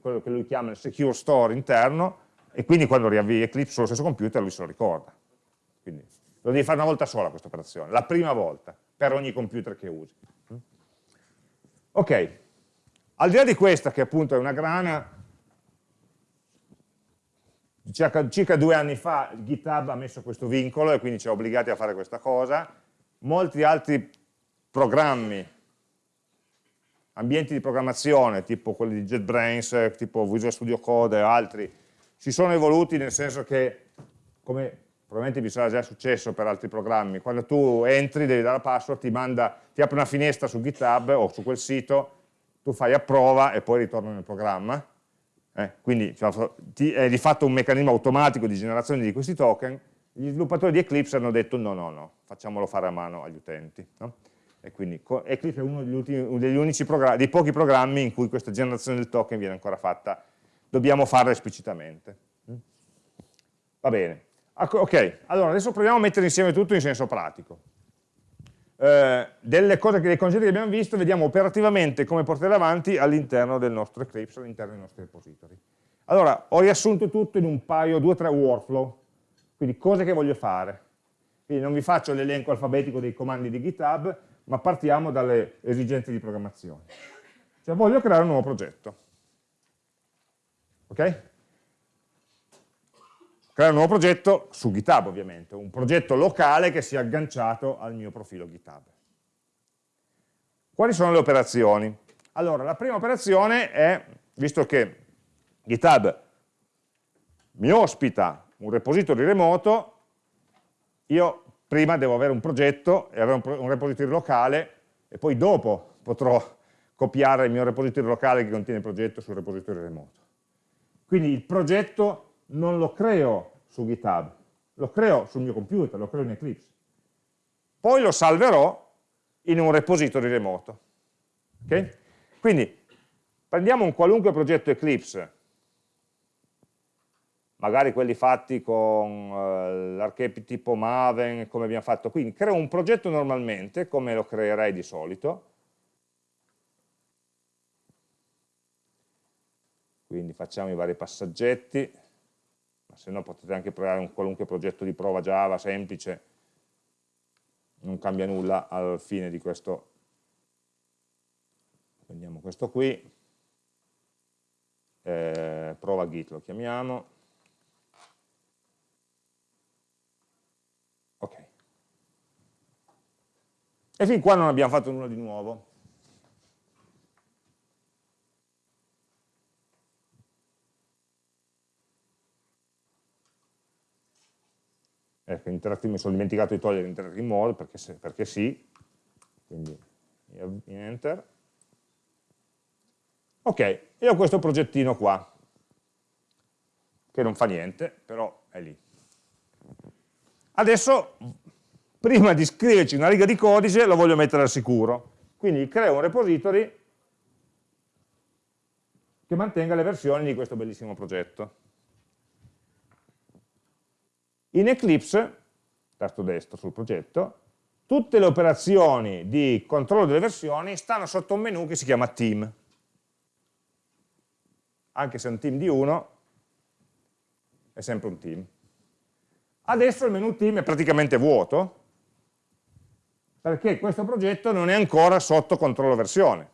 quello che lui chiama il secure store interno, e quindi quando riavvii Eclipse sullo stesso computer lui se lo ricorda. Quindi lo devi fare una volta sola questa operazione, la prima volta, per ogni computer che usi. Ok, Al di là di questa, che appunto è una grana, circa, circa due anni fa GitHub ha messo questo vincolo e quindi ci ha obbligati a fare questa cosa, molti altri programmi, ambienti di programmazione, tipo quelli di JetBrains, tipo Visual Studio Code e altri, si sono evoluti nel senso che, come probabilmente vi sarà già successo per altri programmi, quando tu entri, devi dare la password, ti, manda, ti apre una finestra su GitHub o su quel sito, tu fai approva e poi ritorna nel programma, eh, quindi cioè, è di fatto un meccanismo automatico di generazione di questi token, gli sviluppatori di Eclipse hanno detto no, no, no, facciamolo fare a mano agli utenti. No? E quindi Eclipse è uno degli, ultimi, degli unici dei pochi programmi in cui questa generazione del token viene ancora fatta, dobbiamo farla esplicitamente. Mm? Va bene. Ok, allora adesso proviamo a mettere insieme tutto in senso pratico. Eh, delle cose, dei concetti che abbiamo visto, vediamo operativamente come portarle avanti all'interno del nostro Eclipse, all'interno dei nostri repository. Allora, ho riassunto tutto in un paio, due o tre workflow, quindi cose che voglio fare. Quindi non vi faccio l'elenco alfabetico dei comandi di GitHub, ma partiamo dalle esigenze di programmazione. Cioè voglio creare un nuovo progetto. Ok? creare un nuovo progetto su GitHub ovviamente, un progetto locale che sia agganciato al mio profilo GitHub. Quali sono le operazioni? Allora, la prima operazione è, visto che GitHub mi ospita un repository remoto, io prima devo avere un progetto e avere un, repository locale e poi dopo potrò copiare il mio repository locale che contiene il progetto sul repository remoto. Quindi il progetto non lo creo su GitHub, lo creo sul mio computer, lo creo in Eclipse. Poi lo salverò in un repository remoto. Okay? Quindi prendiamo un qualunque progetto Eclipse, magari quelli fatti con uh, l'archetipo Maven, come abbiamo fatto. Qui, creo un progetto normalmente, come lo creerei di solito, quindi facciamo i vari passaggetti, ma se no potete anche provare un qualunque progetto di prova Java semplice, non cambia nulla al fine di questo, prendiamo questo qui, eh, prova git lo chiamiamo, ok, e fin qua non abbiamo fatto nulla di nuovo, ecco, mi sono dimenticato di togliere interactive mode perché, se, perché sì, quindi in enter. Ok, e ho questo progettino qua, che non fa niente, però è lì. Adesso, prima di scriverci una riga di codice, lo voglio mettere al sicuro. Quindi creo un repository che mantenga le versioni di questo bellissimo progetto. In Eclipse, tasto destro sul progetto, tutte le operazioni di controllo delle versioni stanno sotto un menu che si chiama team. Anche se è un team di uno, è sempre un team. Adesso il menu team è praticamente vuoto, perché questo progetto non è ancora sotto controllo versione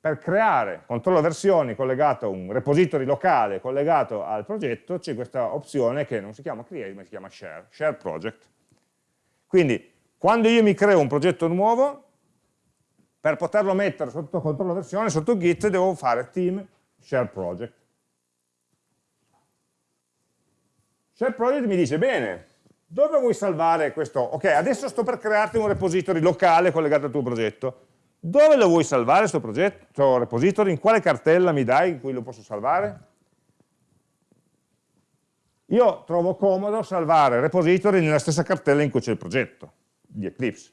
per creare controllo versioni collegato a un repository locale collegato al progetto c'è questa opzione che non si chiama create ma si chiama share, share project. Quindi quando io mi creo un progetto nuovo, per poterlo mettere sotto controllo versione, sotto git, devo fare team share project. Share project mi dice, bene, dove vuoi salvare questo? Ok, adesso sto per crearti un repository locale collegato al tuo progetto dove lo vuoi salvare questo progetto, questo repository? In quale cartella mi dai in cui lo posso salvare? Io trovo comodo salvare repository nella stessa cartella in cui c'è il progetto di Eclipse.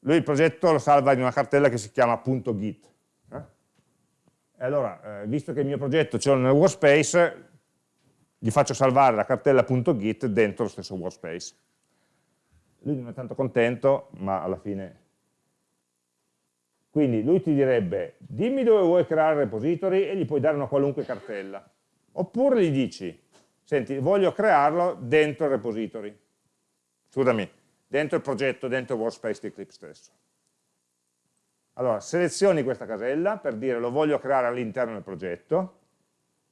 Lui il progetto lo salva in una cartella che si chiama .git. Eh? E allora, eh, visto che il mio progetto l'ho nel workspace, gli faccio salvare la cartella .git dentro lo stesso workspace. Lui non è tanto contento, ma alla fine quindi lui ti direbbe, dimmi dove vuoi creare il repository e gli puoi dare una qualunque cartella. Oppure gli dici, senti, voglio crearlo dentro il repository. Scusami, dentro il progetto, dentro il workspace di Eclipse stesso. Allora, selezioni questa casella per dire lo voglio creare all'interno del progetto,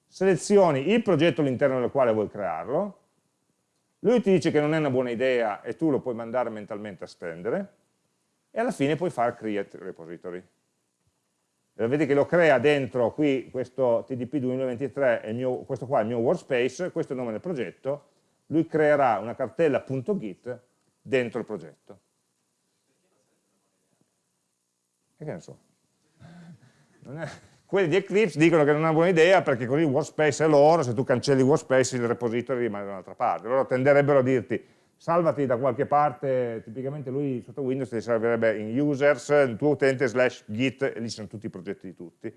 selezioni il progetto all'interno del quale vuoi crearlo, lui ti dice che non è una buona idea e tu lo puoi mandare mentalmente a stendere, e alla fine puoi fare create repository. E vedi che lo crea dentro qui questo TDP 2023, è mio, questo qua è il mio workspace, questo è il nome del progetto, lui creerà una cartella .git dentro il progetto. E che ne so? È... Quelli di Eclipse dicono che non è una buona idea perché così workspace è loro, se tu cancelli workspace il repository rimane da un'altra parte. Loro tenderebbero a dirti salvati da qualche parte, tipicamente lui sotto Windows ti servirebbe in users, il tuo utente slash git, e lì sono tutti i progetti di tutti.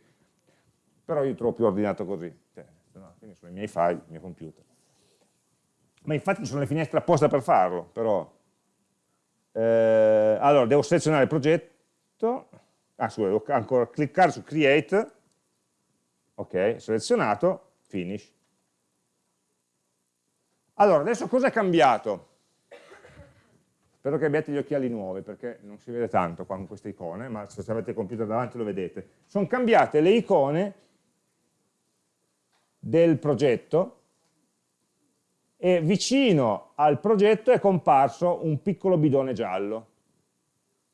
Però io trovo più ordinato così, cioè, no, quindi sono i miei file, il mio computer. Ma infatti ci sono le finestre apposta per farlo, però. Eh, allora, devo selezionare il progetto, ah scusa, devo ancora cliccare su create, ok, selezionato, finish. Allora, adesso cosa è cambiato? Spero che abbiate gli occhiali nuovi perché non si vede tanto qua con queste icone, ma se avete il computer davanti lo vedete. Sono cambiate le icone del progetto e vicino al progetto è comparso un piccolo bidone giallo,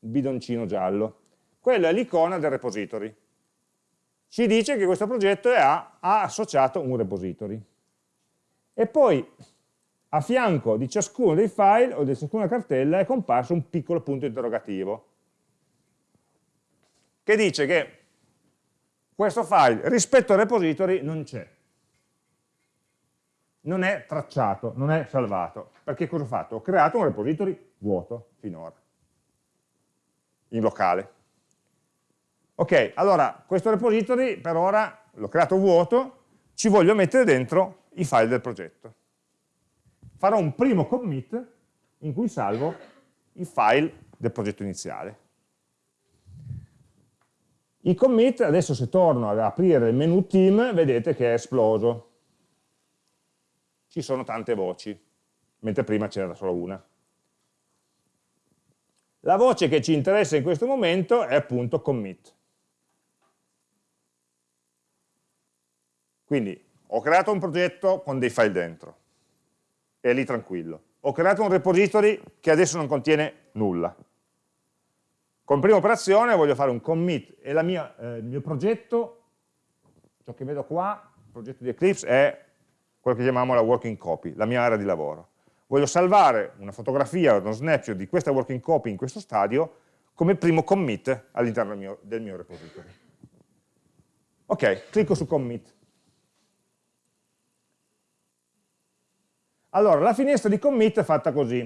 un bidoncino giallo. Quella è l'icona del repository. Ci dice che questo progetto ha, ha associato un repository. E poi a fianco di ciascuno dei file o di ciascuna cartella è comparso un piccolo punto interrogativo che dice che questo file rispetto al repository non c'è non è tracciato, non è salvato perché cosa ho fatto? ho creato un repository vuoto finora in locale ok, allora questo repository per ora l'ho creato vuoto ci voglio mettere dentro i file del progetto farò un primo commit in cui salvo i file del progetto iniziale. I commit, adesso se torno ad aprire il menu team, vedete che è esploso. Ci sono tante voci, mentre prima c'era solo una. La voce che ci interessa in questo momento è appunto commit. Quindi ho creato un progetto con dei file dentro è lì tranquillo. Ho creato un repository che adesso non contiene nulla. Con prima operazione voglio fare un commit e mia, eh, il mio progetto, ciò che vedo qua, il progetto di Eclipse, è quello che chiamiamo la working copy, la mia area di lavoro. Voglio salvare una fotografia uno snapshot di questa working copy in questo stadio come primo commit all'interno del, del mio repository. Ok, clicco su commit. Allora, la finestra di commit è fatta così,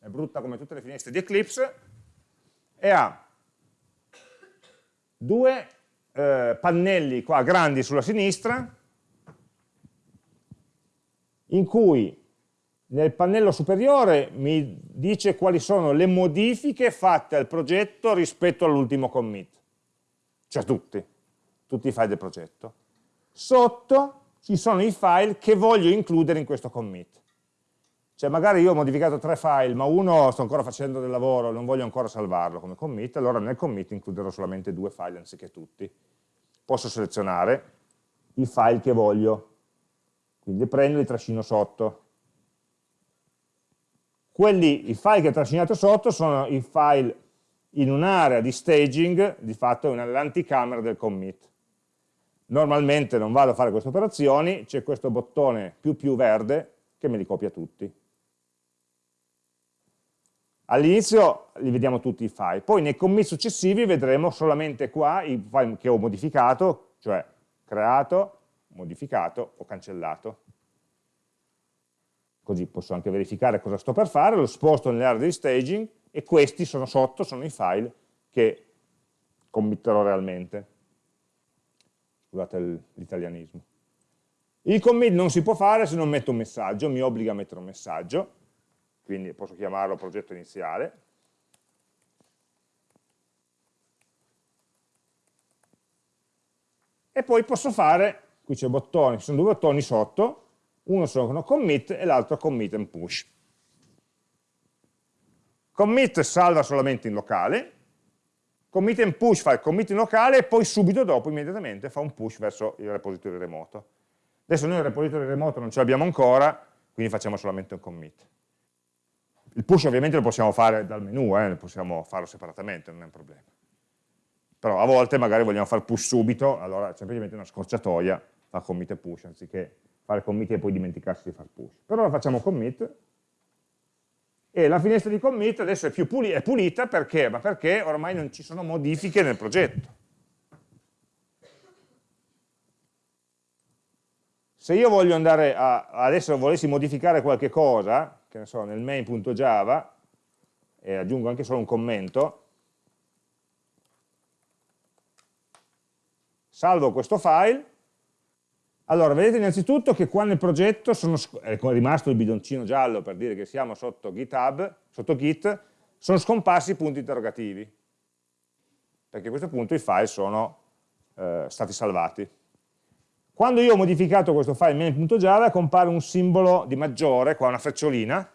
è brutta come tutte le finestre di Eclipse, e ha due eh, pannelli qua grandi sulla sinistra, in cui nel pannello superiore mi dice quali sono le modifiche fatte al progetto rispetto all'ultimo commit, cioè tutti, tutti i file del progetto. Sotto ci sono i file che voglio includere in questo commit. Cioè magari io ho modificato tre file, ma uno sto ancora facendo del lavoro, non voglio ancora salvarlo come commit, allora nel commit includerò solamente due file anziché tutti. Posso selezionare i file che voglio, quindi prendo e li trascino sotto. Quelli, i file che ho trascinato sotto sono i file in un'area di staging, di fatto è l'anticamera del commit normalmente non vado a fare queste operazioni, c'è questo bottone più più verde che me li copia tutti. All'inizio li vediamo tutti i file, poi nei commit successivi vedremo solamente qua i file che ho modificato, cioè creato, modificato o cancellato. Così posso anche verificare cosa sto per fare, lo sposto nell'area di staging e questi sono sotto, sono i file che committerò realmente scusate l'italianismo. Il commit non si può fare se non metto un messaggio, mi obbliga a mettere un messaggio, quindi posso chiamarlo progetto iniziale. E poi posso fare, qui c'è bottoni, ci sono due bottoni sotto, uno sono commit e l'altro commit and push. Commit salva solamente in locale, commit and push fa il commit locale e poi subito dopo, immediatamente, fa un push verso il repository remoto. Adesso noi il repository remoto non ce l'abbiamo ancora, quindi facciamo solamente un commit. Il push ovviamente lo possiamo fare dal menu, eh, possiamo farlo separatamente, non è un problema. Però a volte magari vogliamo fare push subito, allora semplicemente una scorciatoia fa commit e push, anziché fare commit e poi dimenticarsi di fare push. Però lo facciamo commit, e la finestra di commit adesso è, puli è pulita perché? Ma perché ormai non ci sono modifiche nel progetto. Se io voglio andare a, adesso volessi modificare qualche cosa, che ne so, nel main.java, e aggiungo anche solo un commento, salvo questo file, allora, vedete innanzitutto che qua nel progetto sono, è rimasto il bidoncino giallo per dire che siamo sotto GitHub, sotto Git, sono scomparsi i punti interrogativi, perché a questo punto i file sono eh, stati salvati. Quando io ho modificato questo file main.java compare un simbolo di maggiore, qua una frecciolina,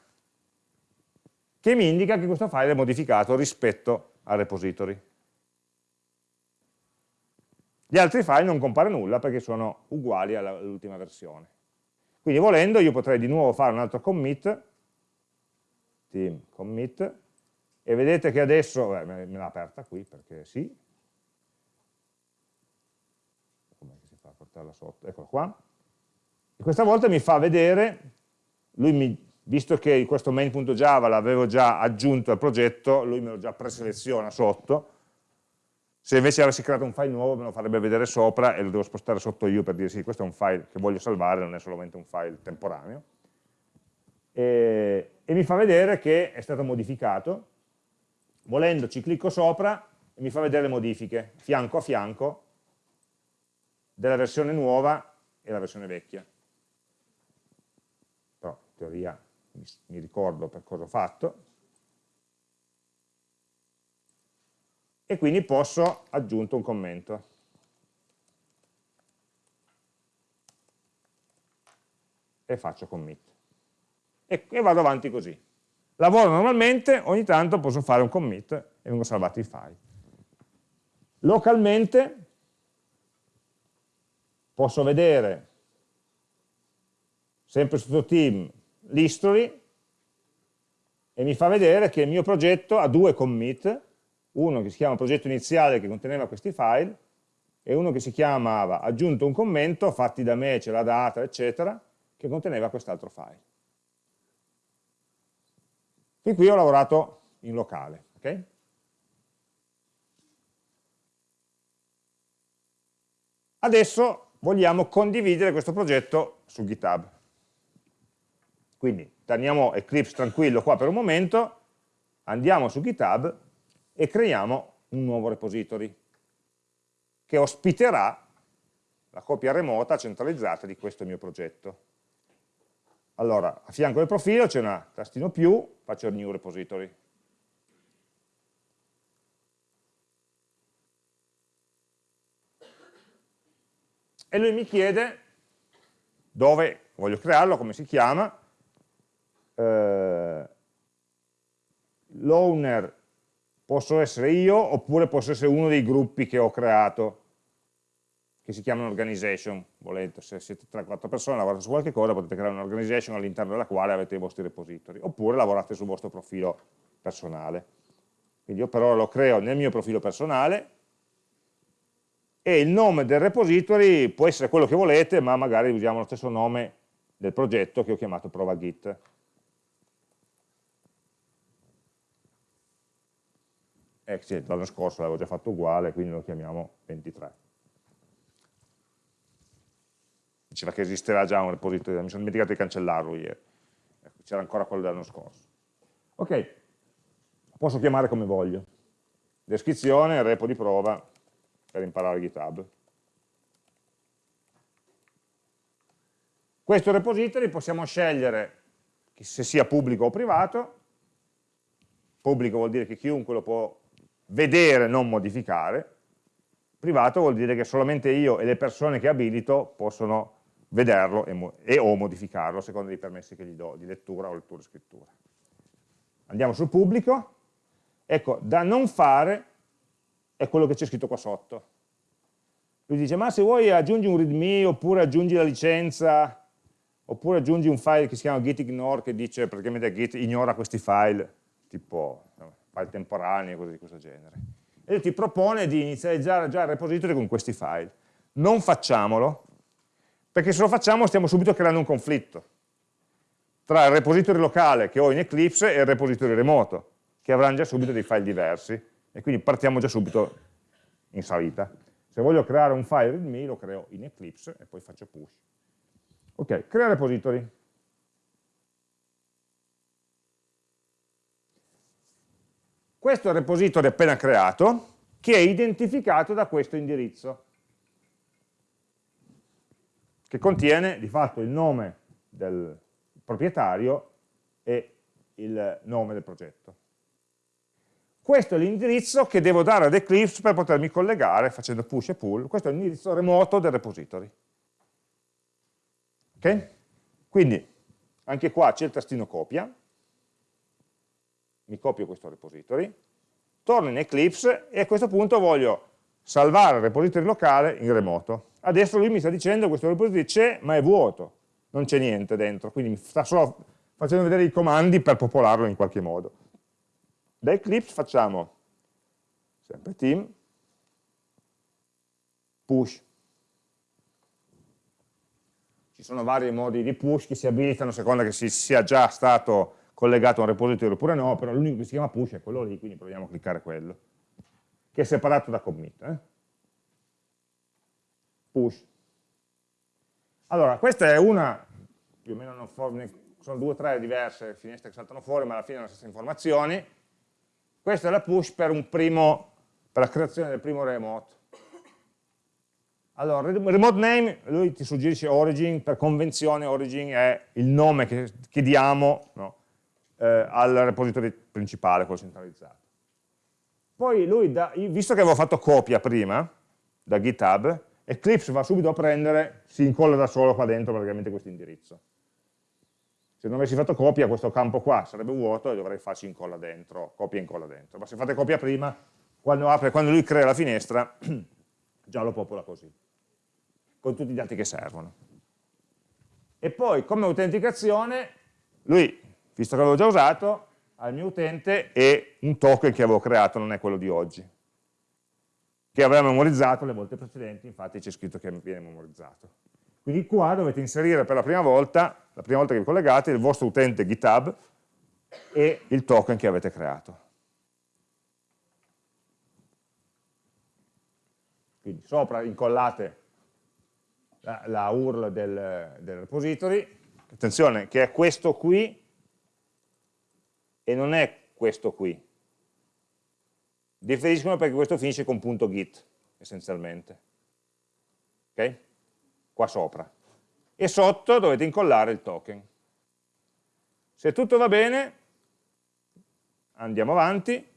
che mi indica che questo file è modificato rispetto al repository. Gli altri file non compare nulla perché sono uguali all'ultima versione. Quindi volendo io potrei di nuovo fare un altro commit, team commit, e vedete che adesso, beh, me l'ha aperta qui perché sì, come si fa a portarla sotto, eccola qua, e questa volta mi fa vedere, lui mi, visto che questo main.java l'avevo già aggiunto al progetto, lui me lo già preseleziona sotto, se invece avessi creato un file nuovo me lo farebbe vedere sopra e lo devo spostare sotto io per dire sì, questo è un file che voglio salvare, non è solamente un file temporaneo. E, e mi fa vedere che è stato modificato. Volendo ci clicco sopra e mi fa vedere le modifiche, fianco a fianco, della versione nuova e la versione vecchia. Però in teoria mi, mi ricordo per cosa ho fatto, e quindi posso aggiunto un commento. E faccio commit. E, e vado avanti così. Lavoro normalmente, ogni tanto posso fare un commit e vengono salvati i file. Localmente posso vedere, sempre sotto team, l'history e mi fa vedere che il mio progetto ha due commit uno che si chiama progetto iniziale che conteneva questi file e uno che si chiamava aggiunto un commento, fatti da me, c'è la data, eccetera, che conteneva quest'altro file. Fin qui ho lavorato in locale. Okay? Adesso vogliamo condividere questo progetto su GitHub. Quindi teniamo Eclipse tranquillo qua per un momento, andiamo su GitHub e creiamo un nuovo repository che ospiterà la copia remota centralizzata di questo mio progetto. Allora, a fianco del profilo c'è una tastino più, faccio il new repository. E lui mi chiede dove voglio crearlo, come si chiama, eh, l'owner posso essere io oppure posso essere uno dei gruppi che ho creato che si chiamano organization, volete, se siete 3-4 persone lavorate su qualche cosa potete creare un'organization all'interno della quale avete i vostri repository, oppure lavorate sul vostro profilo personale. Quindi io per ora lo creo nel mio profilo personale e il nome del repository può essere quello che volete, ma magari usiamo lo stesso nome del progetto che ho chiamato prova git. Eh sì, l'anno scorso l'avevo già fatto uguale, quindi lo chiamiamo 23. Diceva che esisterà già un repository, mi sono dimenticato di cancellarlo ieri, ecco, c'era ancora quello dell'anno scorso. Ok, posso chiamare come voglio. Descrizione, repo di prova per imparare GitHub. Questo repository possiamo scegliere se sia pubblico o privato. Pubblico vuol dire che chiunque lo può vedere, non modificare, privato vuol dire che solamente io e le persone che abilito possono vederlo e, e o modificarlo a seconda dei permessi che gli do di lettura o lettura e scrittura. Andiamo sul pubblico, ecco, da non fare è quello che c'è scritto qua sotto. Lui dice, ma se vuoi aggiungi un readme, oppure aggiungi la licenza, oppure aggiungi un file che si chiama gitignore, che dice praticamente git ignora questi file, tipo file temporanei, cose di questo genere. E ti propone di inizializzare già il repository con questi file. Non facciamolo, perché se lo facciamo stiamo subito creando un conflitto tra il repository locale che ho in Eclipse e il repository remoto, che avranno già subito dei file diversi, e quindi partiamo già subito in salita. Se voglio creare un file readme lo creo in Eclipse e poi faccio push. Ok, crea repository. Questo è il repository appena creato, che è identificato da questo indirizzo, che contiene di fatto il nome del proprietario e il nome del progetto. Questo è l'indirizzo che devo dare ad Eclipse per potermi collegare facendo push e pull. Questo è l'indirizzo remoto del repository. Ok? Quindi anche qua c'è il tastino copia, mi copio questo repository, torno in Eclipse e a questo punto voglio salvare il repository locale in remoto. Adesso lui mi sta dicendo che questo repository c'è ma è vuoto, non c'è niente dentro, quindi mi sta solo facendo vedere i comandi per popolarlo in qualche modo. Da Eclipse facciamo sempre team, push. Ci sono vari modi di push che si abilitano a seconda che si sia già stato collegato a un repository oppure no, però l'unico che si chiama push è quello lì, quindi proviamo a cliccare quello, che è separato da commit. Eh? Push. Allora, questa è una, più o meno non sono due o tre diverse finestre che saltano fuori, ma alla fine sono le stesse informazioni. Questa è la push per, primo, per la creazione del primo remote. Allora, remote name, lui ti suggerisce origin, per convenzione origin è il nome che, che diamo no, eh, al repository principale, quello centralizzato. Poi lui, da, visto che avevo fatto copia prima, da GitHub, Eclipse va subito a prendere, si incolla da solo qua dentro praticamente questo indirizzo. Se non avessi fatto copia, questo campo qua sarebbe vuoto e dovrei farci incolla dentro, copia e incolla dentro. Ma se fate copia prima, quando, apre, quando lui crea la finestra, già lo popola così, con tutti i dati che servono. E poi, come autenticazione, lui, visto che l'avevo già usato, al mio utente e un token che avevo creato, non è quello di oggi che aveva memorizzato le volte precedenti, infatti c'è scritto che viene memorizzato. Quindi qua dovete inserire per la prima volta, la prima volta che vi collegate, il vostro utente GitHub e il token che avete creato. Quindi sopra incollate la, la URL del, del repository, attenzione che è questo qui e non è questo qui, differiscono perché questo finisce con punto .git essenzialmente. Ok? qua sopra. E sotto dovete incollare il token. Se tutto va bene andiamo avanti.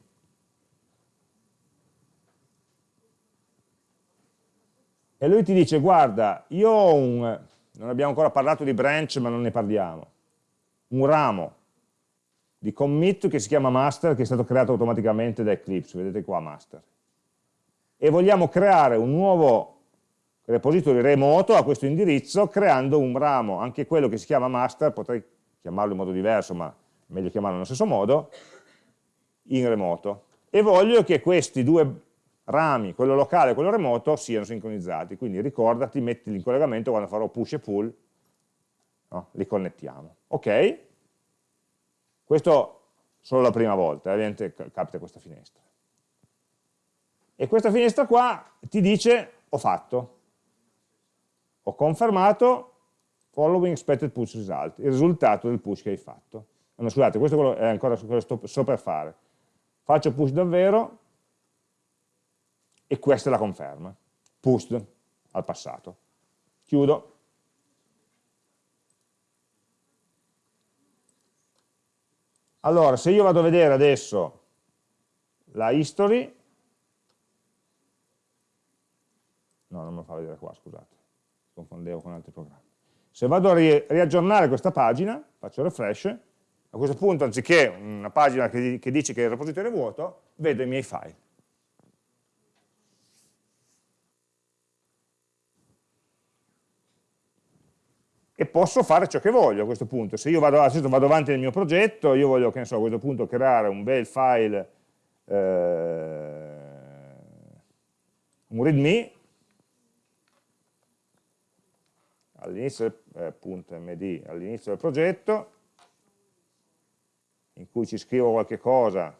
E lui ti dice guarda io ho un non abbiamo ancora parlato di branch ma non ne parliamo. Un ramo di commit che si chiama master, che è stato creato automaticamente da Eclipse, vedete qua master. E vogliamo creare un nuovo repository remoto a questo indirizzo, creando un ramo, anche quello che si chiama master, potrei chiamarlo in modo diverso, ma meglio chiamarlo nello stesso modo, in remoto. E voglio che questi due rami, quello locale e quello remoto, siano sincronizzati. Quindi ricordati, mettili in collegamento quando farò push e pull, no? li connettiamo. Ok? Questo solo la prima volta, ovviamente capita questa finestra. E questa finestra qua ti dice ho fatto, ho confermato following expected push result, il risultato del push che hai fatto. No, scusate, questo è ancora quello che sto per fare. Faccio push davvero e questa è la conferma, pushed al passato. Chiudo. Allora, se io vado a vedere adesso la history, no, non me lo fa vedere qua, scusate, confondevo con altri programmi. Se vado a ri riaggiornare questa pagina, faccio refresh, a questo punto anziché una pagina che, che dice che il repository è vuoto, vedo i miei file. Posso fare ciò che voglio a questo punto. Se io vado, vado avanti nel mio progetto, io voglio, che ne so, a questo punto creare un bel file, eh, un readme, all'inizio eh, .md all'inizio del progetto, in cui ci scrivo qualche cosa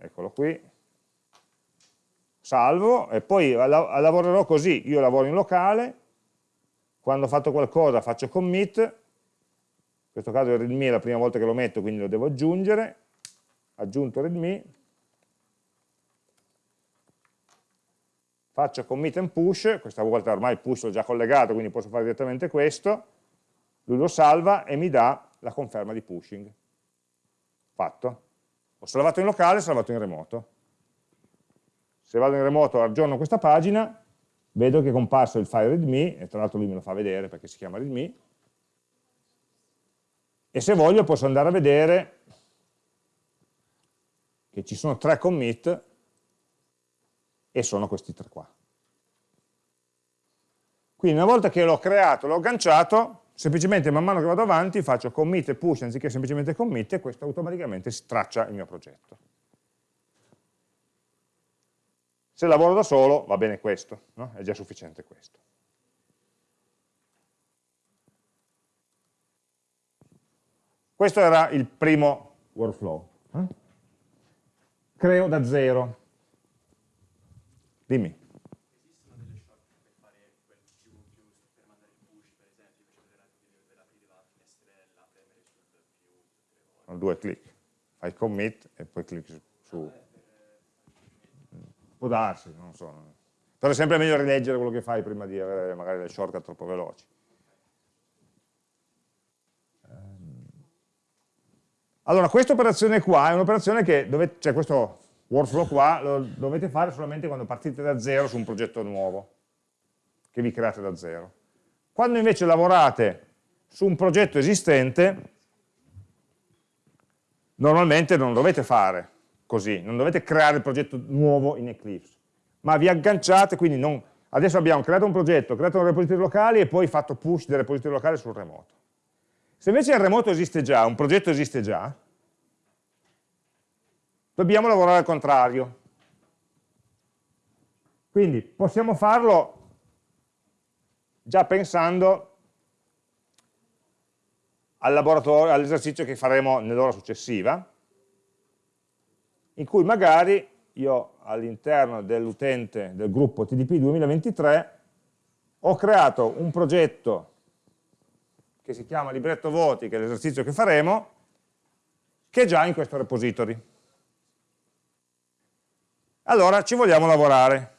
eccolo qui, salvo e poi lavorerò così, io lavoro in locale, quando ho fatto qualcosa faccio commit, in questo caso il readme è la prima volta che lo metto quindi lo devo aggiungere, aggiunto readme, faccio commit and push, questa volta ormai il push l'ho già collegato quindi posso fare direttamente questo, lui lo salva e mi dà la conferma di pushing. Fatto. Ho salvato in locale, salvato in remoto. Se vado in remoto aggiorno questa pagina, vedo che è comparso il file readme, e tra l'altro lui me lo fa vedere perché si chiama readme, e se voglio posso andare a vedere che ci sono tre commit e sono questi tre qua. Quindi una volta che l'ho creato, l'ho agganciato, semplicemente man mano che vado avanti faccio commit e push anziché semplicemente commit e questo automaticamente straccia il mio progetto. Se lavoro da solo va bene questo, no? è già sufficiente questo. Questo era il primo workflow. Eh? Creo da zero. Dimmi. due clic, fai commit e poi clicchi su. Può darsi, non so. Però è sempre meglio rileggere quello che fai prima di avere magari le shortcut troppo veloci. Ehm. Allora, questa operazione qua è un'operazione che, dovete, cioè questo workflow qua, lo dovete fare solamente quando partite da zero su un progetto nuovo, che vi create da zero. Quando invece lavorate su un progetto esistente, normalmente non dovete fare così, non dovete creare il progetto nuovo in Eclipse, ma vi agganciate, quindi non, adesso abbiamo creato un progetto, creato un repository locale e poi fatto push del repository locale sul remoto. Se invece il remoto esiste già, un progetto esiste già, dobbiamo lavorare al contrario. Quindi possiamo farlo già pensando all'esercizio che faremo nell'ora successiva, in cui magari io all'interno dell'utente del gruppo TDP 2023 ho creato un progetto che si chiama libretto voti, che è l'esercizio che faremo, che è già in questo repository. Allora ci vogliamo lavorare.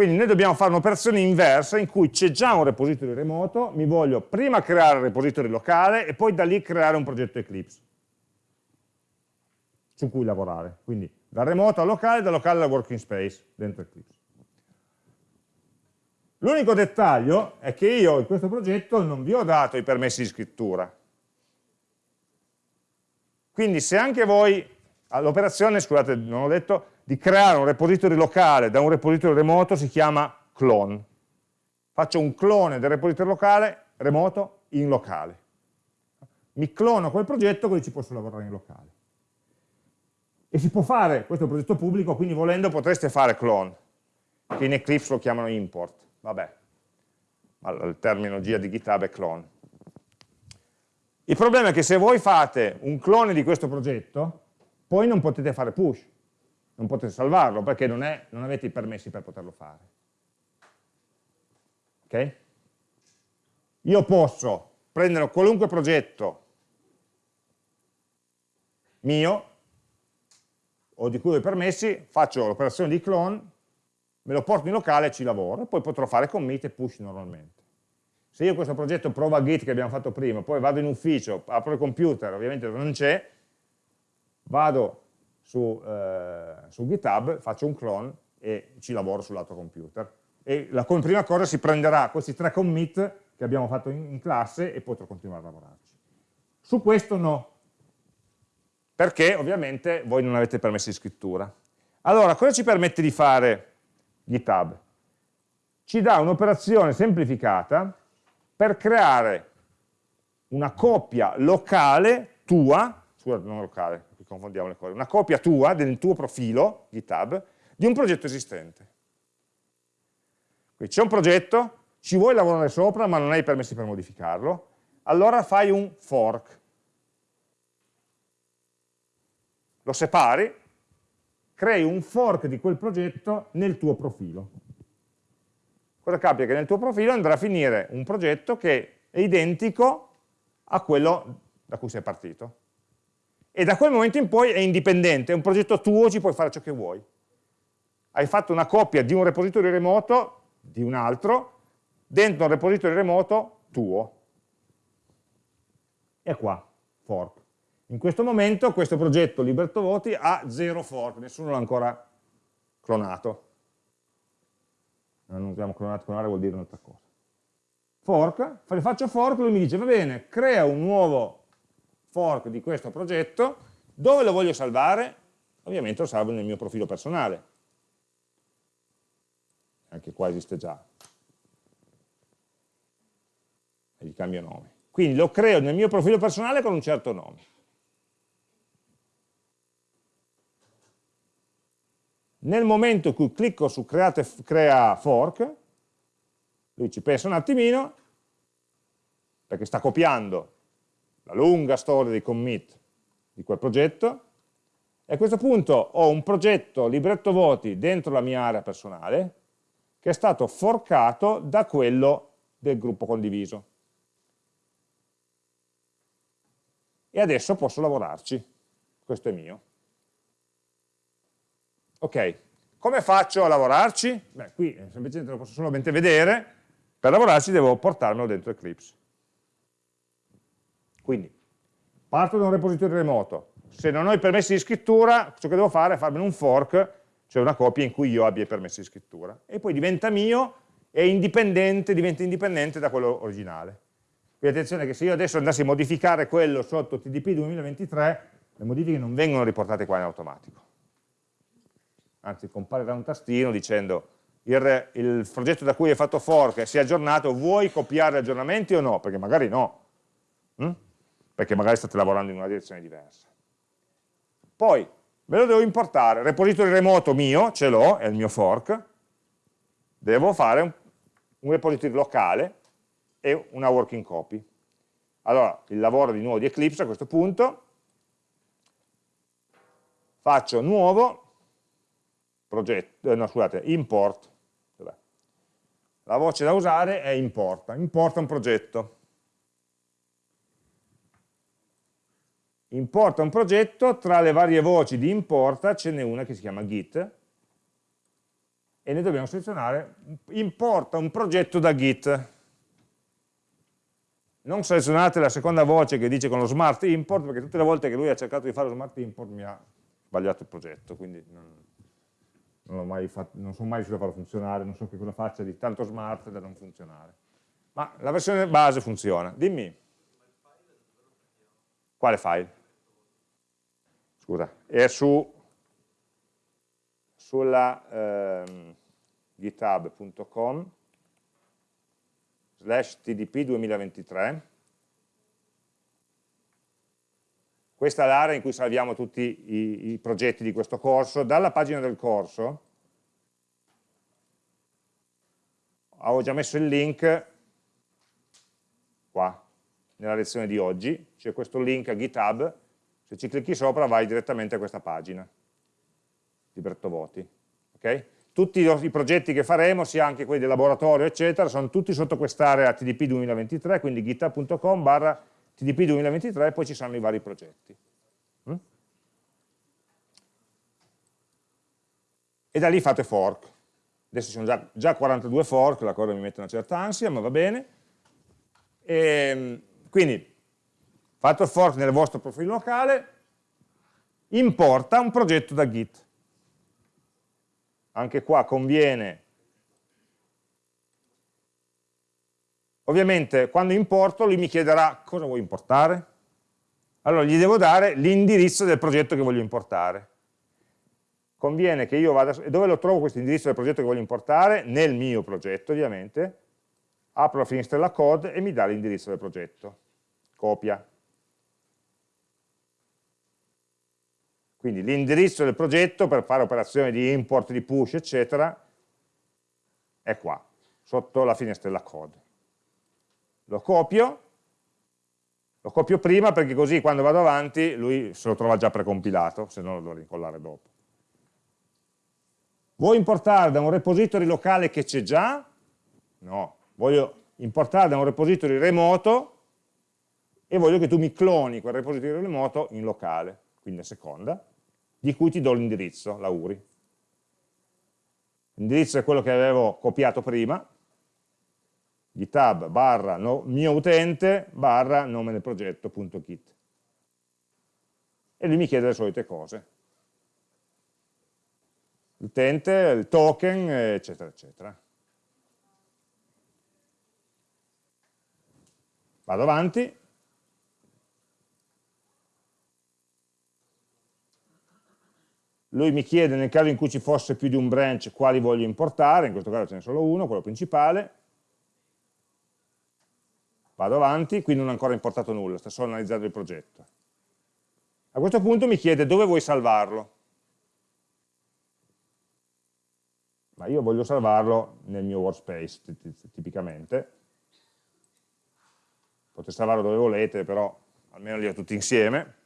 Quindi noi dobbiamo fare un'operazione inversa in cui c'è già un repository remoto, mi voglio prima creare il repository locale e poi da lì creare un progetto Eclipse su cui lavorare. Quindi dal remoto al locale, dal locale al working space dentro Eclipse. L'unico dettaglio è che io in questo progetto non vi ho dato i permessi di scrittura. Quindi se anche voi, l'operazione, scusate, non ho detto, di creare un repository locale da un repository remoto si chiama clone. Faccio un clone del repository locale remoto in locale. Mi clono quel progetto così ci posso lavorare in locale. E si può fare, questo è un progetto pubblico, quindi volendo potreste fare clone, che in Eclipse lo chiamano import, vabbè, la terminologia di GitHub è clone. Il problema è che se voi fate un clone di questo progetto, poi non potete fare push, non potete salvarlo perché non, è, non avete i permessi per poterlo fare. Ok? Io posso prendere qualunque progetto mio o di cui ho i permessi, faccio l'operazione di clone, me lo porto in locale e ci lavoro, e poi potrò fare commit e push normalmente. Se io questo progetto prova git che abbiamo fatto prima, poi vado in ufficio, apro il computer, ovviamente non c'è, vado su, eh, su GitHub, faccio un clone e ci lavoro sull'altro computer. E la, prima cosa si prenderà questi tre commit che abbiamo fatto in, in classe e potrò continuare a lavorarci. Su questo no, perché ovviamente voi non avete permessi di scrittura. Allora, cosa ci permette di fare GitHub? Ci dà un'operazione semplificata per creare una copia locale tua, scusa, non locale, confondiamo le cose, una copia tua del tuo profilo GitHub di un progetto esistente. Quindi c'è un progetto, ci vuoi lavorare sopra ma non hai permessi per modificarlo, allora fai un fork. Lo separi, crei un fork di quel progetto nel tuo profilo. Cosa capita? Che nel tuo profilo andrà a finire un progetto che è identico a quello da cui sei partito. E da quel momento in poi è indipendente, è un progetto tuo, ci puoi fare ciò che vuoi. Hai fatto una copia di un repository remoto, di un altro, dentro un repository remoto tuo. E qua, fork. In questo momento questo progetto Libertovoti ha zero fork, nessuno l'ha ancora clonato. Non abbiamo clonato, clonare vuol dire un'altra cosa fork, faccio fork, lui mi dice va bene, crea un nuovo fork di questo progetto, dove lo voglio salvare? Ovviamente lo salvo nel mio profilo personale. Anche qua esiste già. E gli cambio nome. Quindi lo creo nel mio profilo personale con un certo nome. Nel momento in cui clicco su create, crea fork, lui ci pensa un attimino, perché sta copiando la lunga storia di commit di quel progetto, e a questo punto ho un progetto libretto voti dentro la mia area personale, che è stato forcato da quello del gruppo condiviso. E adesso posso lavorarci, questo è mio. Ok, come faccio a lavorarci? Beh, qui semplicemente lo posso solamente vedere, per lavorarci devo portarmelo dentro Eclipse. Quindi, parto da un repository remoto, se non ho i permessi di scrittura, ciò che devo fare è farmi un fork, cioè una copia in cui io abbia i permessi di scrittura, e poi diventa mio e indipendente, diventa indipendente da quello originale. Quindi attenzione che se io adesso andassi a modificare quello sotto TDP 2023, le modifiche non vengono riportate qua in automatico. Anzi, comparirà un tastino dicendo il, il, progetto da cui hai fatto fork si è aggiornato, vuoi copiare aggiornamenti o no? Perché magari no, hm? Perché magari state lavorando in una direzione diversa. Poi, ve lo devo importare, repository remoto mio, ce l'ho, è il mio fork, devo fare un, un repository locale e una working copy. Allora, il lavoro di nuovo di Eclipse a questo punto, faccio nuovo, progetto, eh, no scusate, import la voce da usare è importa, importa un progetto. Importa un progetto, tra le varie voci di importa ce n'è una che si chiama git, e noi dobbiamo selezionare importa un progetto da git. Non selezionate la seconda voce che dice con lo smart import, perché tutte le volte che lui ha cercato di fare lo smart import mi ha sbagliato il progetto, quindi non, non, fatto, non, sono mai riuscito a farlo funzionare, non so che cosa faccia di tanto smart da non funzionare. Ma la versione base funziona. Dimmi. Quale file? Scusa, è su sulla ehm, github.com slash tdp 2023 Questa è l'area in cui salviamo tutti i, i, progetti di questo corso. Dalla pagina del corso avevo già messo il link qua, nella lezione di oggi, c'è questo link a GitHub, se ci clicchi sopra vai direttamente a questa pagina, libretto voti. Okay? Tutti i progetti che faremo, sia anche quelli del laboratorio, eccetera, sono tutti sotto quest'area TDP 2023, quindi github.com barra TDP 2023 e poi ci saranno i vari progetti. Mm? E da lì fate fork. Adesso ci sono già, già 42 fork, la cosa mi mette una certa ansia, ma va bene. E, ehm, quindi, fatto il fork nel vostro profilo locale, importa un progetto da Git. Anche qua conviene Ovviamente quando importo lui mi chiederà cosa vuoi importare. Allora gli devo dare l'indirizzo del progetto che voglio importare. conviene che io vada, dove lo trovo questo indirizzo del progetto che voglio importare? Nel mio progetto ovviamente, apro la finestrella code e mi dà l'indirizzo del progetto, copia. Quindi l'indirizzo del progetto per fare operazioni di import, di push, eccetera, è qua, sotto la finestrella code. Lo copio, lo copio prima perché così quando vado avanti lui se lo trova già precompilato, se no lo dovrei incollare dopo. Vuoi importare da un repository locale che c'è già? No, voglio importare da un repository remoto e voglio che tu mi cloni quel repository remoto in locale, quindi a seconda, di cui ti do l'indirizzo, la URI. L'indirizzo è quello che avevo copiato prima, github barra no, mio utente barra nome del progetto.git. E lui mi chiede le solite cose l'utente, il token, eccetera, eccetera. Vado avanti. Lui mi chiede nel caso in cui ci fosse più di un branch quali voglio importare, in questo caso ce n'è solo uno, quello principale. Vado avanti, qui non ho ancora importato nulla, sto solo analizzando il progetto. A questo punto mi chiede dove vuoi salvarlo. ma io voglio salvarlo nel mio workspace tipicamente. Potete salvarlo dove volete, però almeno li ho tutti insieme.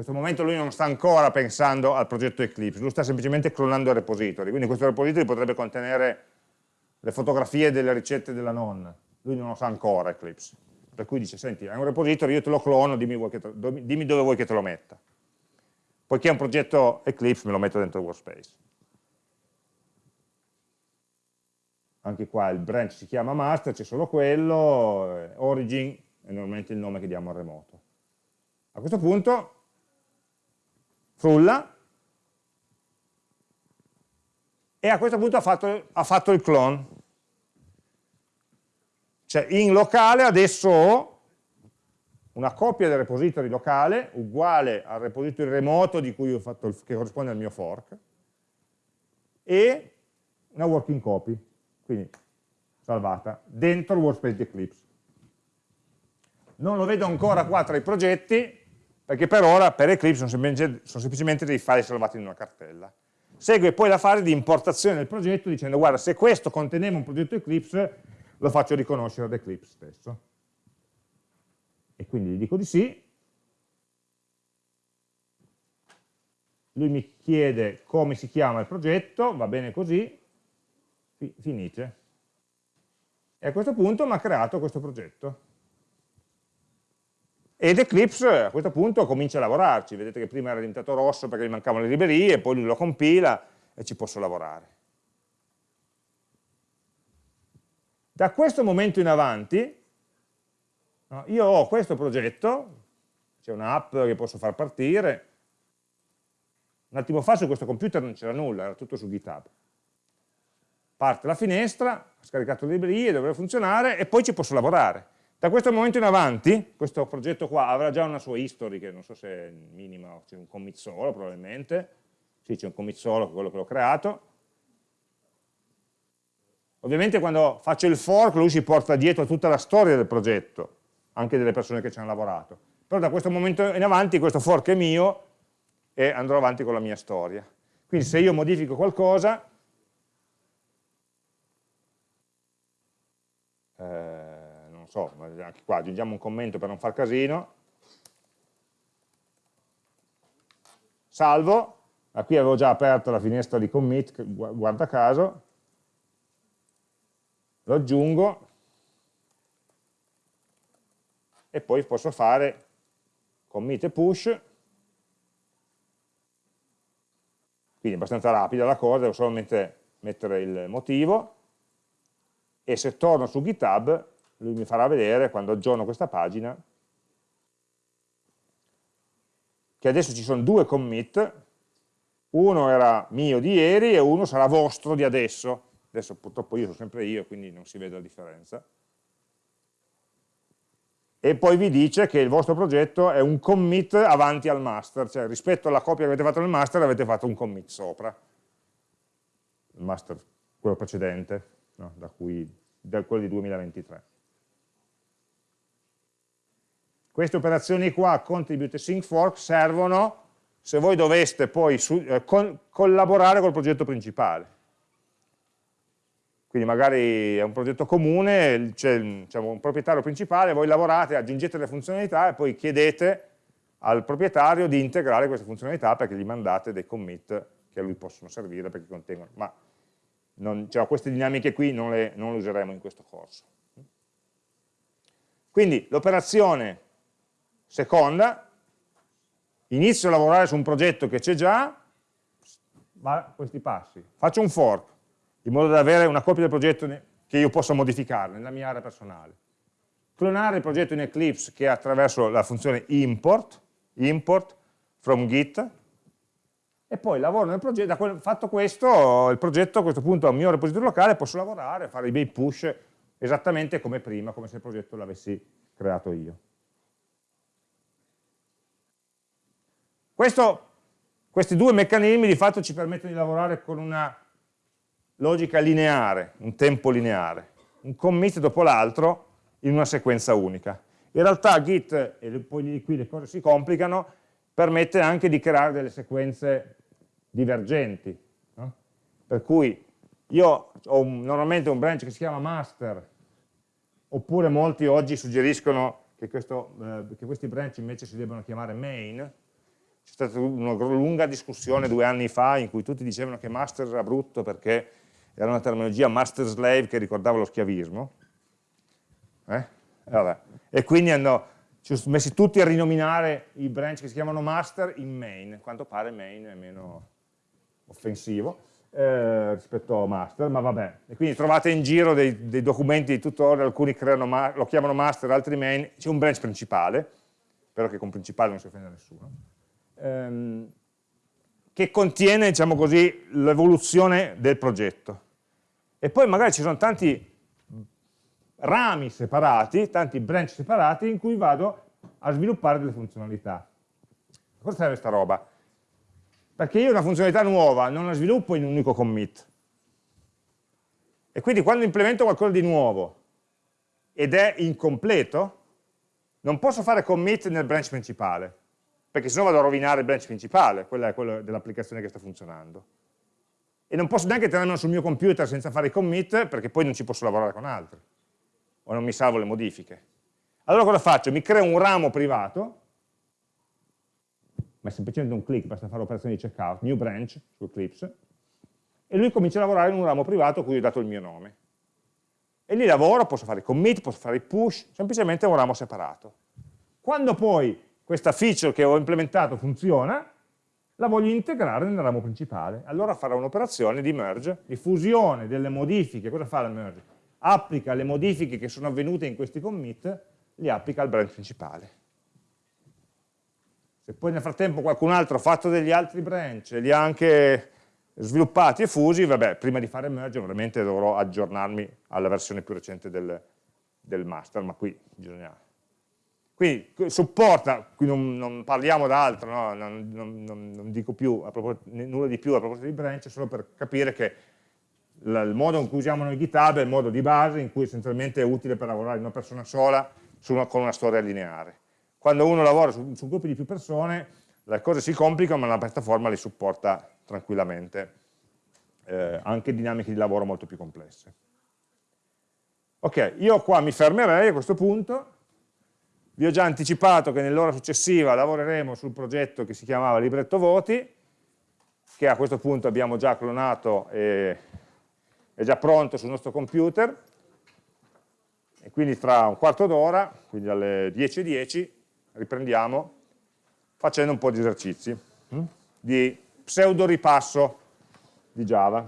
Questo momento lui non sta ancora pensando al progetto Eclipse, lui sta semplicemente clonando il repository, quindi questo repository potrebbe contenere le fotografie delle ricette della nonna, lui non lo sa ancora Eclipse, per cui dice, senti, è un repository, io te lo clono, dimmi, te, dimmi dove vuoi che te lo metta. Poiché è un progetto Eclipse, me lo metto dentro workspace. anche qua il branch si chiama master, c'è solo quello, eh, origin è normalmente il nome che diamo al remoto. A questo punto frulla e a questo punto ha fatto, ha fatto il clone. Cioè in locale adesso ho una copia del repository locale uguale al repository remoto il, che corrisponde al mio fork e una working copy quindi salvata, dentro il workspace di Eclipse. Non lo vedo ancora qua tra i progetti, perché per ora per Eclipse sono semplicemente, sono semplicemente dei file salvati in una cartella. Segue poi la fase di importazione del progetto dicendo guarda se questo conteneva un progetto Eclipse lo faccio riconoscere ad Eclipse stesso. E quindi gli dico di sì, lui mi chiede come si chiama il progetto, va bene così, finite. E a questo punto mi ha creato questo progetto. Ed Eclipse a questo punto comincia a lavorarci, vedete che prima era diventato rosso perché gli mancavano le librerie, poi lui lo compila e ci posso lavorare. Da questo momento in avanti io ho questo progetto, c'è un'app che posso far partire, un attimo fa su questo computer non c'era nulla, era tutto su GitHub parte la finestra, ha scaricato le librerie, dovrebbe funzionare e poi ci posso lavorare. Da questo momento in avanti, questo progetto qua avrà già una sua history, che non so se è minima c'è un commit solo probabilmente, sì c'è un commit solo, quello che l'ho creato. Ovviamente quando faccio il fork lui si porta dietro tutta la storia del progetto, anche delle persone che ci hanno lavorato. Però da questo momento in avanti questo fork è mio e andrò avanti con la mia storia. Quindi se io modifico qualcosa, eh, non so, anche qua aggiungiamo un commento per non far casino, salvo, ah, qui avevo già aperto la finestra di commit, guarda caso, lo aggiungo. E poi posso fare commit e push, quindi è abbastanza rapida la cosa, devo solamente mettere il motivo, e se torno su GitHub lui mi farà vedere quando aggiorno questa pagina che adesso ci sono due commit, uno era mio di ieri e uno sarà vostro di adesso, adesso purtroppo io sono sempre io quindi non si vede la differenza. e poi vi dice che il vostro progetto è un commit avanti al master, cioè rispetto alla copia che avete fatto nel master avete fatto un commit sopra, il master, quello precedente, no? da, cui, da quello di 2023. Queste operazioni qua, contribute sync fork, servono se voi doveste poi su, eh, con, collaborare col progetto principale. Quindi magari è un progetto comune, c'è diciamo, un proprietario principale, voi lavorate, aggiungete le funzionalità e poi chiedete al proprietario di integrare queste funzionalità perché gli mandate dei commit che a lui possono servire perché contengono, ma non, cioè, queste dinamiche qui non le, non le useremo in questo corso. Quindi l'operazione seconda, inizio a lavorare su un progetto che c'è già, ma questi passi, faccio un fork, in modo da avere una copia del progetto che io possa modificare nella mia area personale. Clonare il progetto in Eclipse che è attraverso la funzione import, import from git, e poi lavoro nel progetto, fatto questo, il progetto a questo punto ha un mio repository locale, posso lavorare, fare i bei push esattamente come prima, come se il progetto l'avessi creato io. Questo, questi due meccanismi di fatto ci permettono di lavorare con una logica lineare, un tempo lineare, un commit dopo l'altro in una sequenza unica. In realtà Git, e poi qui le cose si complicano, permette anche di creare delle sequenze divergenti. No? Per cui io ho un, normalmente un branch che si chiama master, oppure molti oggi suggeriscono che, questo, eh, che questi branch invece si debbano chiamare main, c'è stata una lunga discussione due anni fa in cui tutti dicevano che master era brutto perché era una terminologia master-slave che ricordava lo schiavismo, eh? e quindi hanno messi tutti a rinominare i branch che si chiamano master in main, quanto pare main è meno offensivo eh, rispetto a master, ma vabbè. E quindi trovate in giro dei, dei documenti di tutorial, alcuni lo chiamano master, altri main, c'è un branch principale, spero che con principale non si offenda nessuno, ehm, che contiene, diciamo l'evoluzione del progetto. E poi magari ci sono tanti rami separati, tanti branch separati in cui vado a sviluppare delle funzionalità. Cosa serve questa roba? Perché io una funzionalità nuova non la sviluppo in un unico commit. E quindi quando implemento qualcosa di nuovo ed è incompleto, non posso fare commit nel branch principale, perché sennò vado a rovinare il branch principale, quello è quello dell'applicazione che sta funzionando. E non posso neanche tenermelo sul mio computer senza fare i commit, perché poi non ci posso lavorare con altri, o non mi salvo le modifiche. Allora cosa faccio? Mi creo un ramo privato, ma è semplicemente un click, basta fare l'operazione di checkout, new branch su Eclipse, e lui comincia a lavorare in un ramo privato a cui ho dato il mio nome. E lì lavoro, posso fare i commit, posso fare i push, semplicemente è un ramo separato. Quando poi questa feature che ho implementato funziona, la voglio integrare nel ramo principale. Allora farò un'operazione di merge, di fusione delle modifiche. Cosa fa la merge? Applica le modifiche che sono avvenute in questi commit, li applica al branch principale. Se poi nel frattempo qualcun altro ha fatto degli altri branch, li ha anche sviluppati e fusi, vabbè, prima di fare merge ovviamente dovrò aggiornarmi alla versione più recente del, del master, ma qui bisogna quindi supporta, qui non, non parliamo d'altro, no? non, non, non, dico più nulla di più a proposito di branch, solo per capire che la, il modo in cui usiamo noi GitHub è il modo di base in cui essenzialmente è utile per lavorare una persona sola una, con una storia lineare. Quando uno lavora su, su, gruppi di più persone le cose si complicano ma la piattaforma li supporta tranquillamente, eh, anche dinamiche di lavoro molto più complesse. Ok, io qua mi fermerei a questo punto, vi ho già anticipato che nell'ora successiva lavoreremo sul progetto che si chiamava libretto voti, che a questo punto abbiamo già clonato e è già pronto sul nostro computer, e quindi tra un quarto d'ora, quindi alle 10.10, .10, riprendiamo facendo un po' di esercizi, hm? di pseudo ripasso di Java.